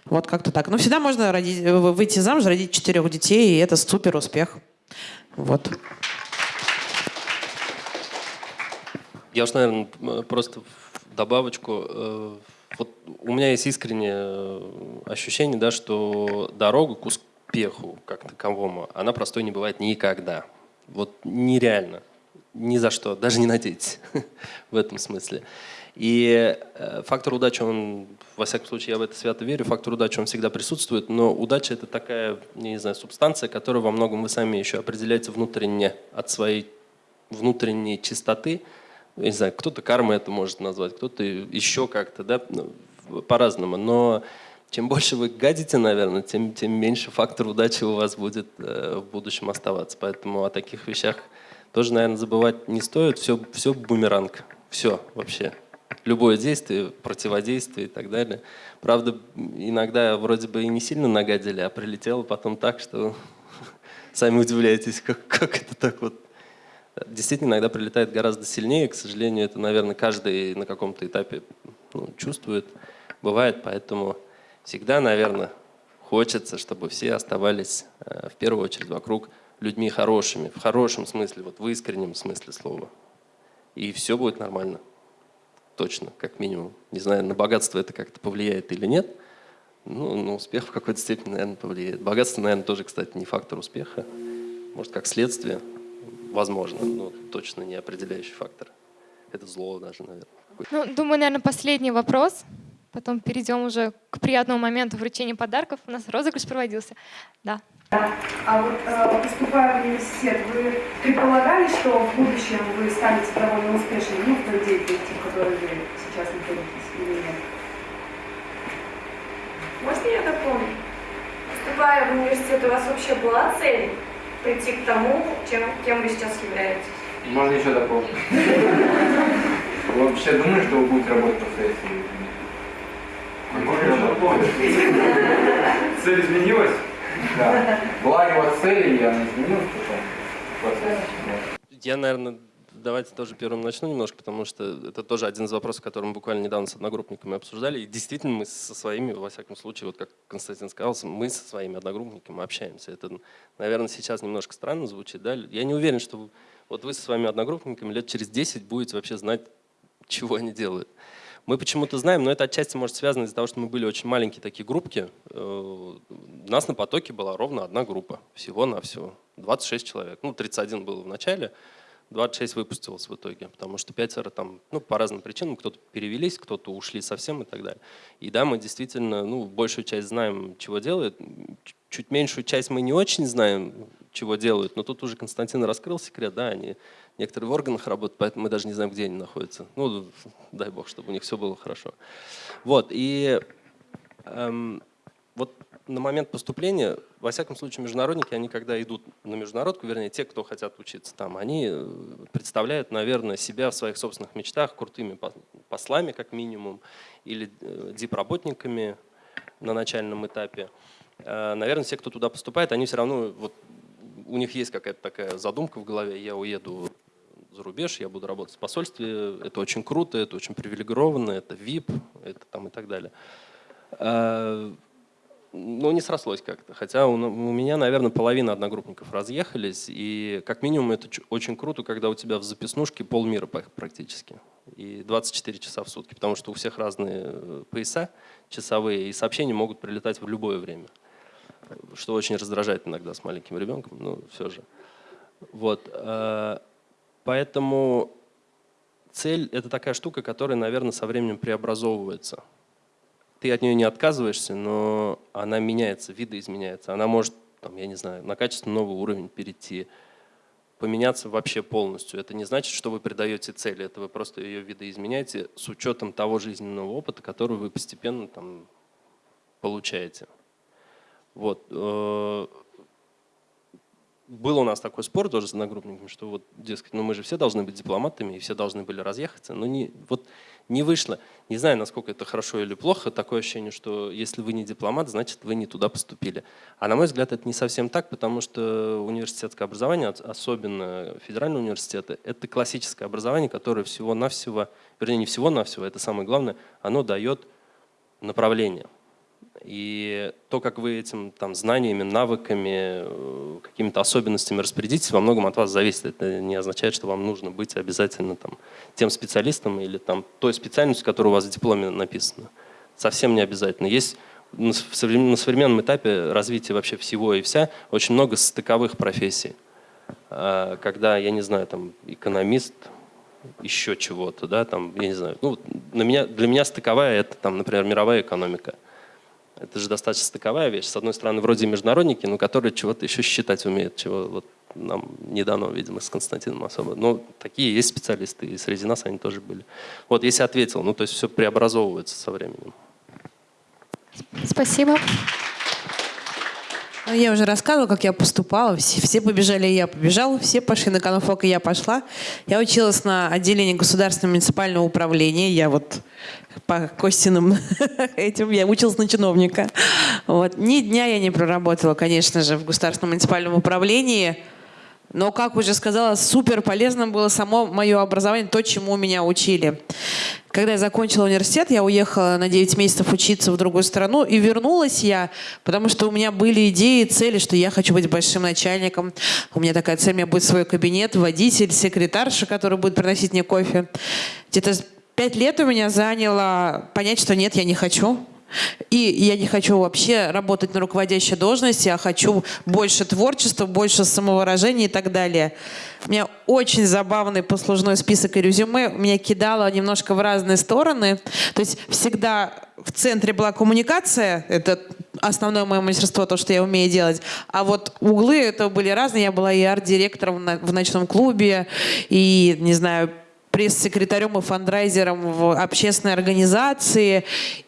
Вот как-то так. Но всегда можно родить, выйти замуж, родить четырех детей, и это супер успех. Вот.
Я уж, наверное, просто добавочку. Вот у меня есть искреннее э, ощущение, да, что дорога к успеху как таковому, она простой не бывает никогда. Вот нереально. Ни за что. Даже не надейтесь в этом смысле. И э, фактор удачи, он, во всяком случае, я в это свято верю, фактор удачи, он всегда присутствует, но удача – это такая, не знаю, субстанция, которая во многом вы сами еще определяете внутренне от своей внутренней чистоты, не знаю, кто-то карма это может назвать, кто-то еще как-то, да, ну, по-разному. Но чем больше вы гадите, наверное, тем, тем меньше фактор удачи у вас будет э, в будущем оставаться. Поэтому о таких вещах тоже, наверное, забывать не стоит. Все, все бумеранг. Все вообще. Любое действие, противодействие и так далее. Правда, иногда вроде бы и не сильно нагадили, а прилетело потом так, что сами удивляетесь, как, как это так вот действительно иногда прилетает гораздо сильнее. К сожалению, это, наверное, каждый на каком-то этапе ну, чувствует, бывает. Поэтому всегда, наверное, хочется, чтобы все оставались э, в первую очередь вокруг людьми хорошими, в хорошем смысле, вот в искреннем смысле слова. И все будет нормально. Точно, как минимум. Не знаю, на богатство это как-то повлияет или нет. Ну, на успех в какой-то степени, наверное, повлияет. Богатство, наверное, тоже, кстати, не фактор успеха. Может, как следствие возможно, но точно не определяющий фактор. Это зло даже, наверное.
Ну, думаю, наверное, последний вопрос. Потом перейдем уже к приятному моменту вручения подарков. У нас розыгрыш проводился. Да.
А вот э, поступая в университет, вы предполагали, что в будущем вы станете довольно успешным ну, в той деятельности, в которой вы сейчас находитесь, или нет?
Можно я дополню? Поступая в университет, у вас вообще была цель прийти к тому, чем, кем вы сейчас являетесь.
Можно еще дополнить. Вы вообще думаете, что вы будете работать по сессии?
Цель изменилась?
Да. Была вас цель, и она изменилась потом?
Я, наверное, давайте тоже первым начну немножко, потому что это тоже один из вопросов, который мы буквально недавно с одногруппниками обсуждали. И действительно мы со своими, во всяком случае, вот как Константин сказал, мы со своими одногруппниками общаемся. Это, наверное, сейчас немножко странно звучит. Да? Я не уверен, что вот вы со своими одногруппниками лет через 10 будете вообще знать, чего они делают. Мы почему-то знаем, но это отчасти может связано из-за того, что мы были очень маленькие такие группки. Э, у нас на потоке была ровно одна группа, всего-навсего, 26 человек. Ну, 31 было в начале, 26 выпустилось в итоге, потому что пятеро там, ну, по разным причинам, кто-то перевелись, кто-то ушли совсем и так далее. И да, мы действительно, ну, большую часть знаем, чего делают, чуть меньшую часть мы не очень знаем, чего делают, но тут уже Константин раскрыл секрет, да, они некоторые в органах работают, поэтому мы даже не знаем, где они находятся. Ну, дай бог, чтобы у них все было хорошо. Вот, и эм, вот на момент поступления, во всяком случае, международники, они когда идут на международку, вернее, те, кто хотят учиться там, они э, представляют, наверное, себя в своих собственных мечтах крутыми послами, как минимум, или э, дип-работниками на начальном этапе. Э, наверное, все, кто туда поступает, они все равно, вот, у них есть какая-то такая задумка в голове, я уеду за рубеж, я буду работать в посольстве, это очень круто, это очень привилегированно, это VIP, это там и так далее ну, не срослось как-то. Хотя у, у меня, наверное, половина одногруппников разъехались. И как минимум это очень круто, когда у тебя в записнушке полмира практически. И 24 часа в сутки. Потому что у всех разные э, пояса часовые, и сообщения могут прилетать в любое время. Что очень раздражает иногда с маленьким ребенком, но все же. Вот. Э, поэтому цель – это такая штука, которая, наверное, со временем преобразовывается ты от нее не отказываешься, но она меняется, видоизменяется. Она может, там, я не знаю, на качественно новый уровень перейти, поменяться вообще полностью. Это не значит, что вы придаете цели, это вы просто ее видоизменяете с учетом того жизненного опыта, который вы постепенно там, получаете. Вот. Был у нас такой спор тоже с одногруппниками, что вот, дескать, ну мы же все должны быть дипломатами, и все должны были разъехаться, но не, вот не вышло. Не знаю, насколько это хорошо или плохо, такое ощущение, что если вы не дипломат, значит вы не туда поступили. А на мой взгляд, это не совсем так, потому что университетское образование, особенно федеральные университеты, это классическое образование, которое всего-навсего, вернее не всего-навсего, это самое главное, оно дает направление. И то, как вы этим там, знаниями, навыками, э, какими-то особенностями распорядитесь, во многом от вас зависит. Это не означает, что вам нужно быть обязательно там, тем специалистом или там, той специальностью, которая у вас в дипломе написана. Совсем не обязательно. Есть на современном этапе развития вообще всего и вся очень много стыковых профессий. А, когда, я не знаю, там экономист, еще чего-то, да, там, я не знаю. Ну, на меня, для меня стыковая это, там, например, мировая экономика – это же достаточно стыковая вещь. С одной стороны, вроде международники, но которые чего-то еще считать умеют, чего вот нам не дано, видимо, с Константином особо. Но такие есть специалисты, и среди нас они тоже были. Вот, если ответил, ну то есть все преобразовывается со временем.
Спасибо.
Ну, я уже рассказывала, как я поступала. Все, все побежали, и я побежала. Все пошли на конфок, и я пошла. Я училась на отделении государственного муниципального управления. Я вот по Костиным этим, я училась на чиновника. Вот. Ни дня я не проработала, конечно же, в государственном муниципальном управлении. Но, как уже сказала, супер полезным было само мое образование, то, чему меня учили. Когда я закончила университет, я уехала на 9 месяцев учиться в другую страну, и вернулась я, потому что у меня были идеи, цели, что я хочу быть большим начальником. У меня такая цель, у меня будет свой кабинет, водитель, секретарша, который будет приносить мне кофе. Где-то пять лет у меня заняло понять, что нет, я не хочу. И я не хочу вообще работать на руководящей должности, а хочу больше творчества, больше самовыражения и так далее. У меня очень забавный послужной список и резюме. Меня кидало немножко в разные стороны. То есть всегда в центре была коммуникация, это основное мое мастерство, то, что я умею делать. А вот углы это были разные. Я была и арт-директором в ночном клубе, и, не знаю, пресс-секретарем и фандрайзером в общественной организации.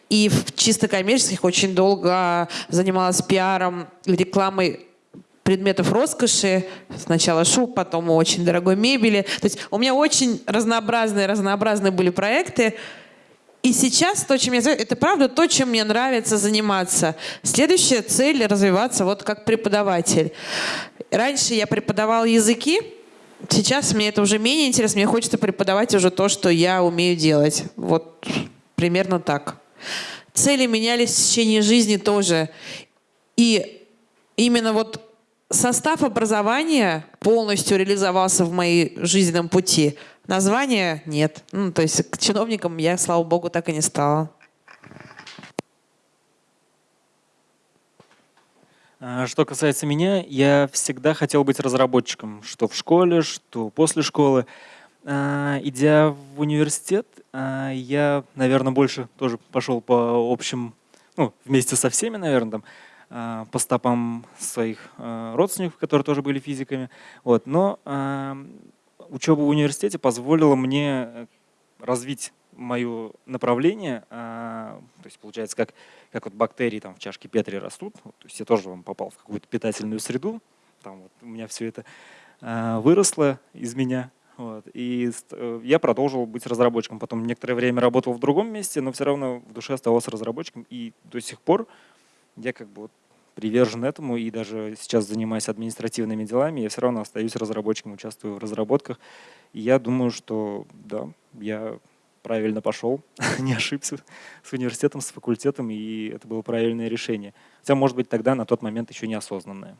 И в чисто коммерческих очень долго занималась пиаром, рекламой предметов роскоши. Сначала шуб, потом очень дорогой мебели. То есть у меня очень разнообразные, разнообразные были проекты. И сейчас то, чем я занимаюсь, это правда то, чем мне нравится заниматься. Следующая цель — развиваться вот как преподаватель. Раньше я преподавал языки, Сейчас мне это уже менее интересно, мне хочется преподавать уже то, что я умею делать. Вот примерно так. Цели менялись в течение жизни тоже. И именно вот состав образования полностью реализовался в моей жизненном пути. Названия нет. Ну, то есть к чиновникам я, слава богу, так и не стала.
Что касается меня, я всегда хотел быть разработчиком, что в школе, что после школы. А, идя в университет, а, я, наверное, больше тоже пошел по общим, ну, вместе со всеми, наверное, там, по стопам своих родственников, которые тоже были физиками. Вот. Но учеба в университете позволила мне развить мое направление, то есть получается, как как вот бактерии там в чашке Петри растут, вот, то есть я тоже вам попал в какую-то питательную среду, там вот у меня все это э, выросло из меня, вот, и э, я продолжил быть разработчиком. Потом некоторое время работал в другом месте, но все равно в душе оставался разработчиком. И до сих пор я как бы вот привержен этому, и даже сейчас занимаюсь административными делами, я все равно остаюсь разработчиком, участвую в разработках. И я думаю, что да, я правильно пошел, не ошибся с университетом, с факультетом, и это было правильное решение. Хотя, может быть, тогда на тот момент еще неосознанное.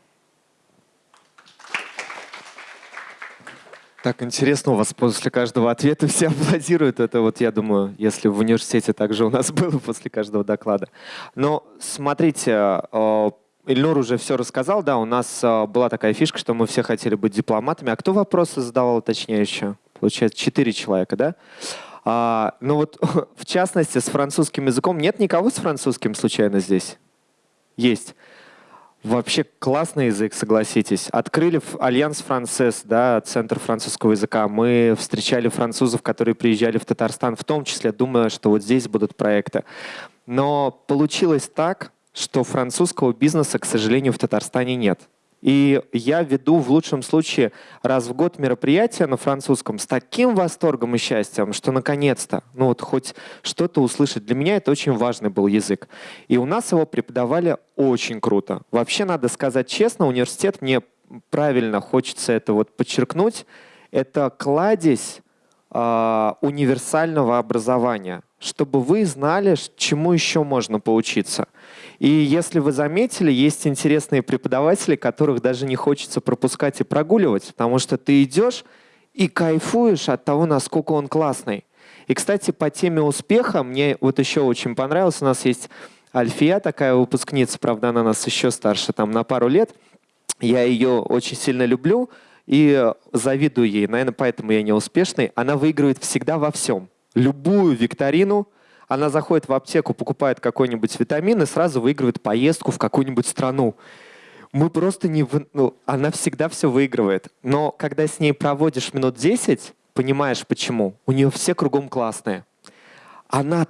Так интересно, у вас после каждого ответа все аплодируют. Это вот, я думаю, если в университете также у нас было после каждого доклада. Но смотрите, э, Ильнур уже все рассказал, да, у нас э, была такая фишка, что мы все хотели быть дипломатами. А кто вопросы задавал точнее еще? Получается, четыре человека, да? А, ну вот, в частности, с французским языком нет никого с французским случайно здесь? Есть. Вообще классный язык, согласитесь. Открыли Alliance Française, да, Центр французского языка. Мы встречали французов, которые приезжали в Татарстан, в том числе, думая, что вот здесь будут проекты. Но получилось так, что французского бизнеса, к сожалению, в Татарстане нет. И я веду в лучшем случае раз в год мероприятие на французском с таким восторгом и счастьем, что наконец-то, ну вот хоть что-то услышать. Для меня это очень важный был язык. И у нас его преподавали очень круто. Вообще, надо сказать честно, университет, мне правильно хочется это вот подчеркнуть, это кладезь э, универсального образования, чтобы вы знали, чему еще можно поучиться. И если вы заметили, есть интересные преподаватели, которых даже не хочется пропускать и прогуливать, потому что ты идешь и кайфуешь от того, насколько он классный. И, кстати, по теме успеха мне вот еще очень понравилось. У нас есть Альфия, такая выпускница, правда, она нас еще старше, там, на пару лет. Я ее очень сильно люблю и завидую ей. Наверное, поэтому я не успешный. Она выигрывает всегда во всем. Любую викторину – она заходит в аптеку, покупает какой-нибудь витамин и сразу выигрывает поездку в какую-нибудь страну. Мы просто не... Ну, она всегда все выигрывает. Но когда с ней проводишь минут 10, понимаешь почему. У нее все кругом классные. Она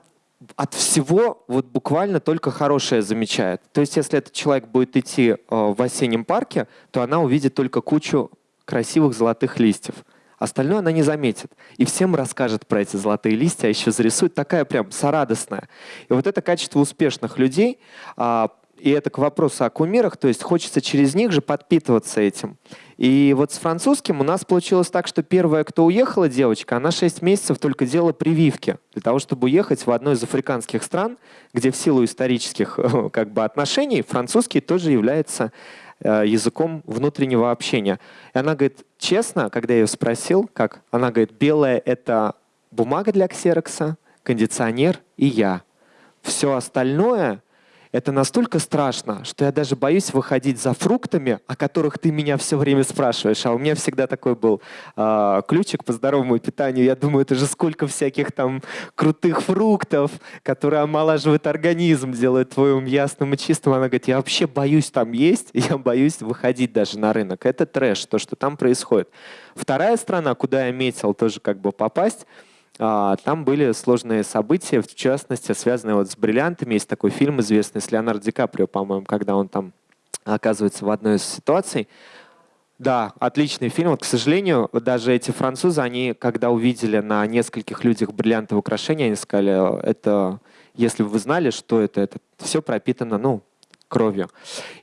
от всего вот буквально только хорошее замечает. То есть если этот человек будет идти э, в осеннем парке, то она увидит только кучу красивых золотых листьев. Остальное она не заметит. И всем расскажет про эти золотые листья, а еще зарисует такая прям сорадостная. И вот это качество успешных людей, а, и это к вопросу о кумирах, то есть хочется через них же подпитываться этим. И вот с французским у нас получилось так, что первая, кто уехала девочка, она 6 месяцев только делала прививки для того, чтобы уехать в одну из африканских стран, где в силу исторических как бы, отношений французский тоже является языком внутреннего общения. И она говорит, честно, когда я ее спросил, как, она говорит, белая — это бумага для ксерокса, кондиционер и я. Все остальное это настолько страшно, что я даже боюсь выходить за фруктами, о которых ты меня все время спрашиваешь. А у меня всегда такой был э, ключик по здоровому питанию. Я думаю, это же сколько всяких там крутых фруктов, которые омолаживают организм, делают твой ум ясным и чистым. Она говорит, я вообще боюсь там есть, я боюсь выходить даже на рынок. Это трэш, то, что там происходит. Вторая страна, куда я метил тоже как бы попасть, там были сложные события, в частности, связанные вот с бриллиантами. Есть такой фильм известный с Леонардо Ди Каприо, по-моему, когда он там оказывается в одной из ситуаций. Да, отличный фильм. Вот, к сожалению, даже эти французы, они, когда увидели на нескольких людях бриллиантовые украшения, они сказали, это, если бы вы знали, что это, это все пропитано, ну, кровью.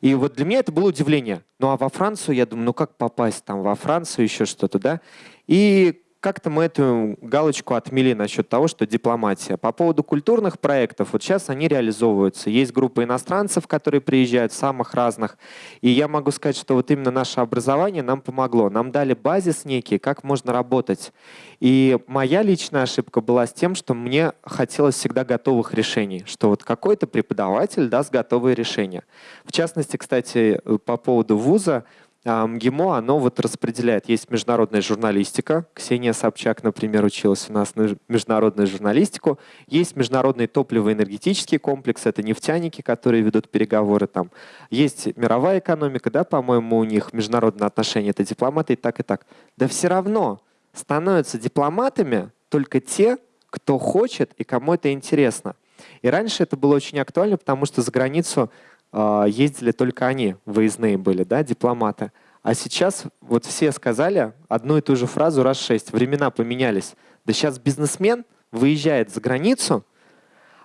И вот для меня это было удивление. Ну а во Францию, я думаю, ну как попасть там во Францию, еще что-то, да? И как-то мы эту галочку отмели насчет того, что дипломатия. По поводу культурных проектов, вот сейчас они реализовываются. Есть группа иностранцев, которые приезжают, самых разных. И я могу сказать, что вот именно наше образование нам помогло. Нам дали базис некий, как можно работать. И моя личная ошибка была с тем, что мне хотелось всегда готовых решений, что вот какой-то преподаватель даст готовые решения. В частности, кстати, по поводу вуза, МГИМО, оно вот распределяет. Есть международная журналистика. Ксения Собчак, например, училась у нас на международную журналистику. Есть международный топливо-энергетический комплекс. Это нефтяники, которые ведут переговоры там. Есть мировая экономика, да, по-моему, у них международные отношения. Это дипломаты и так, и так. Да все равно становятся дипломатами только те, кто хочет и кому это интересно. И раньше это было очень актуально, потому что за границу ездили только они, выездные были, да, дипломаты. А сейчас вот все сказали одну и ту же фразу раз шесть. Времена поменялись. Да сейчас бизнесмен выезжает за границу,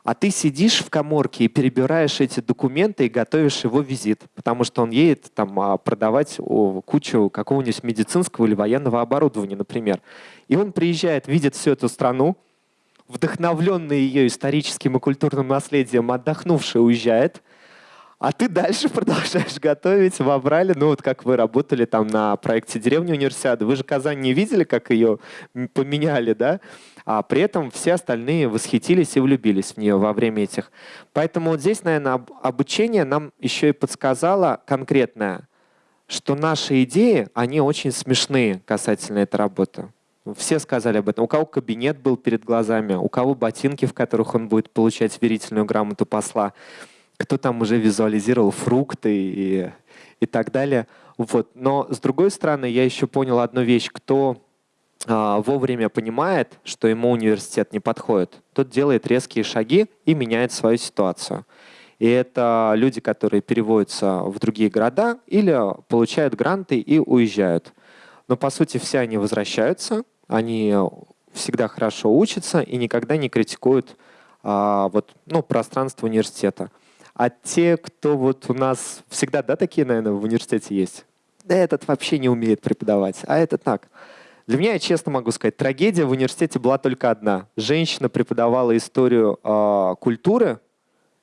а ты сидишь в коморке и перебираешь эти документы и готовишь его визит, потому что он едет там а, продавать кучу какого-нибудь медицинского или военного оборудования, например. И он приезжает, видит всю эту страну, вдохновленный ее историческим и культурным наследием, отдохнувший уезжает – а ты дальше продолжаешь готовить, вобрали, ну вот как вы работали там на проекте «Деревня универсиады», вы же Казань не видели, как ее поменяли, да? А при этом все остальные восхитились и влюбились в нее во время этих. Поэтому вот здесь, наверное, обучение нам еще и подсказало конкретное, что наши идеи, они очень смешные касательно этой работы. Все сказали об этом. У кого кабинет был перед глазами, у кого ботинки, в которых он будет получать верительную грамоту посла кто там уже визуализировал фрукты и, и так далее. Вот. Но с другой стороны, я еще понял одну вещь. Кто а, вовремя понимает, что ему университет не подходит, тот делает резкие шаги и меняет свою ситуацию. И это люди, которые переводятся в другие города или получают гранты и уезжают. Но по сути все они возвращаются, они всегда хорошо учатся и никогда не критикуют а, вот, ну, пространство университета. А те, кто вот у нас всегда, да, такие, наверное, в университете есть? Да этот вообще не умеет преподавать, а это так. Для меня, я честно могу сказать, трагедия в университете была только одна. Женщина преподавала историю э, культуры,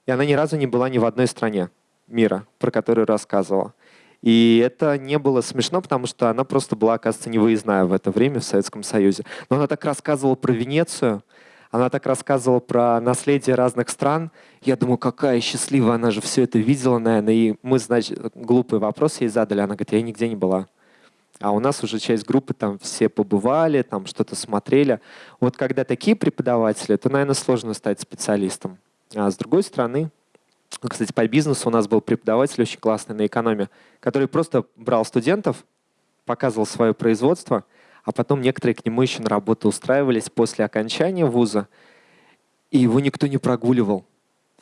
и она ни разу не была ни в одной стране мира, про которую рассказывала. И это не было смешно, потому что она просто была, оказывается, невыездная в это время в Советском Союзе. Но она так рассказывала про Венецию, она так рассказывала про наследие разных стран. Я думаю, какая счастливая, она же все это видела, наверное. И мы, значит, глупый вопрос ей задали. Она говорит, я нигде не была. А у нас уже часть группы там все побывали, там что-то смотрели. Вот когда такие преподаватели, то, наверное, сложно стать специалистом. А с другой стороны, кстати, по бизнесу у нас был преподаватель очень классный на экономе, который просто брал студентов, показывал свое производство, а потом некоторые к нему еще на работу устраивались после окончания вуза, и его никто не прогуливал.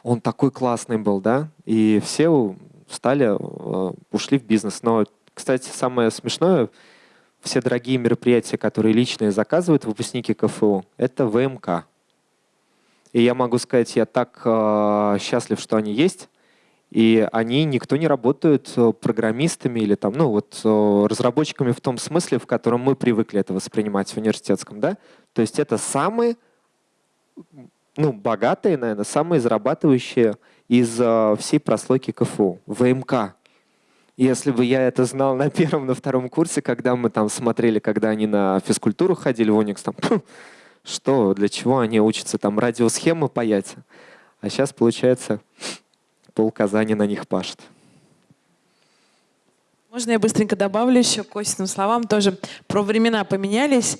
Он такой классный был, да, и все стали, э, ушли в бизнес. Но кстати, самое смешное, все дорогие мероприятия, которые личные заказывают выпускники КФУ, это ВМК. И я могу сказать, я так э, счастлив, что они есть. И они, никто не работают э, программистами или там, ну, вот, э, разработчиками в том смысле, в котором мы привыкли это воспринимать в университетском. Да? То есть это самые ну, богатые, наверное, самые зарабатывающие из э, всей прослойки КФУ. ВМК. Если бы я это знал на первом, на втором курсе, когда мы там смотрели, когда они на физкультуру ходили в Уникс, там, что, для чего они учатся там радиосхемы паять? А сейчас, получается, пол Казани на них пашет.
Можно я быстренько добавлю еще к Костиным словам? Тоже про времена поменялись.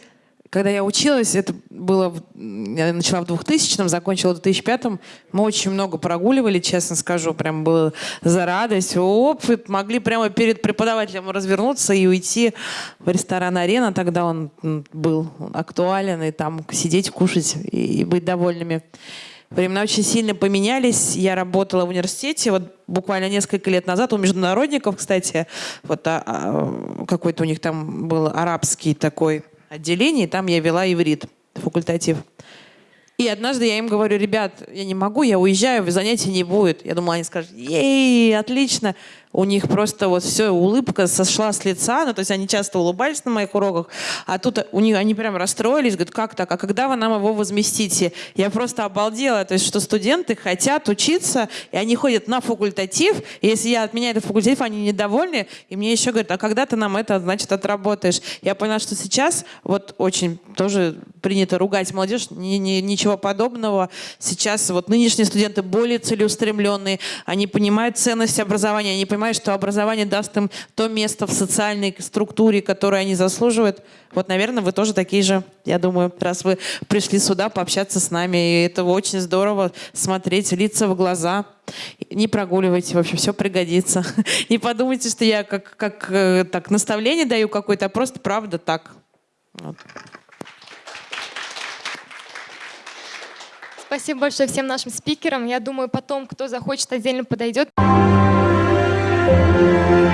Когда я училась, это было, я начала в 2000-м, закончила в 2005-м, мы очень много прогуливали, честно скажу, прям было за радость. Опыт, могли прямо перед преподавателем развернуться и уйти в ресторан «Арена», тогда он был актуален, и там сидеть, кушать и быть довольными. Времена очень сильно поменялись. Я работала в университете вот буквально несколько лет назад у международников, кстати, вот а, а, какой-то у них там был арабский такой отделении, там я вела иврит, факультатив. И однажды я им говорю, ребят, я не могу, я уезжаю, занятий не будет. Я думала, они скажут, ей, отлично у них просто вот все, улыбка сошла с лица, ну, то есть они часто улыбались на моих уроках, а тут у них, они прям расстроились, говорят, как так, а когда вы нам его возместите? Я просто обалдела, то есть что студенты хотят учиться, и они ходят на факультатив, и если я отменяю этот факультатив, они недовольны, и мне еще говорят, а когда ты нам это, значит, отработаешь? Я поняла, что сейчас вот очень тоже принято ругать молодежь, ни, ни, ничего подобного. Сейчас вот нынешние студенты более целеустремленные, они понимают ценность образования, они понимают, понимают, что образование даст им то место в социальной структуре, которое они заслуживают. Вот, наверное, вы тоже такие же, я думаю, раз вы пришли сюда пообщаться с нами. И это очень здорово смотреть лица в глаза. Не прогуливайте, в общем, все пригодится. Не подумайте, что я как, как э, так наставление даю какое-то, а просто правда так. Вот.
Спасибо большое всем нашим спикерам. Я думаю, потом, кто захочет, отдельно подойдет. Thank you.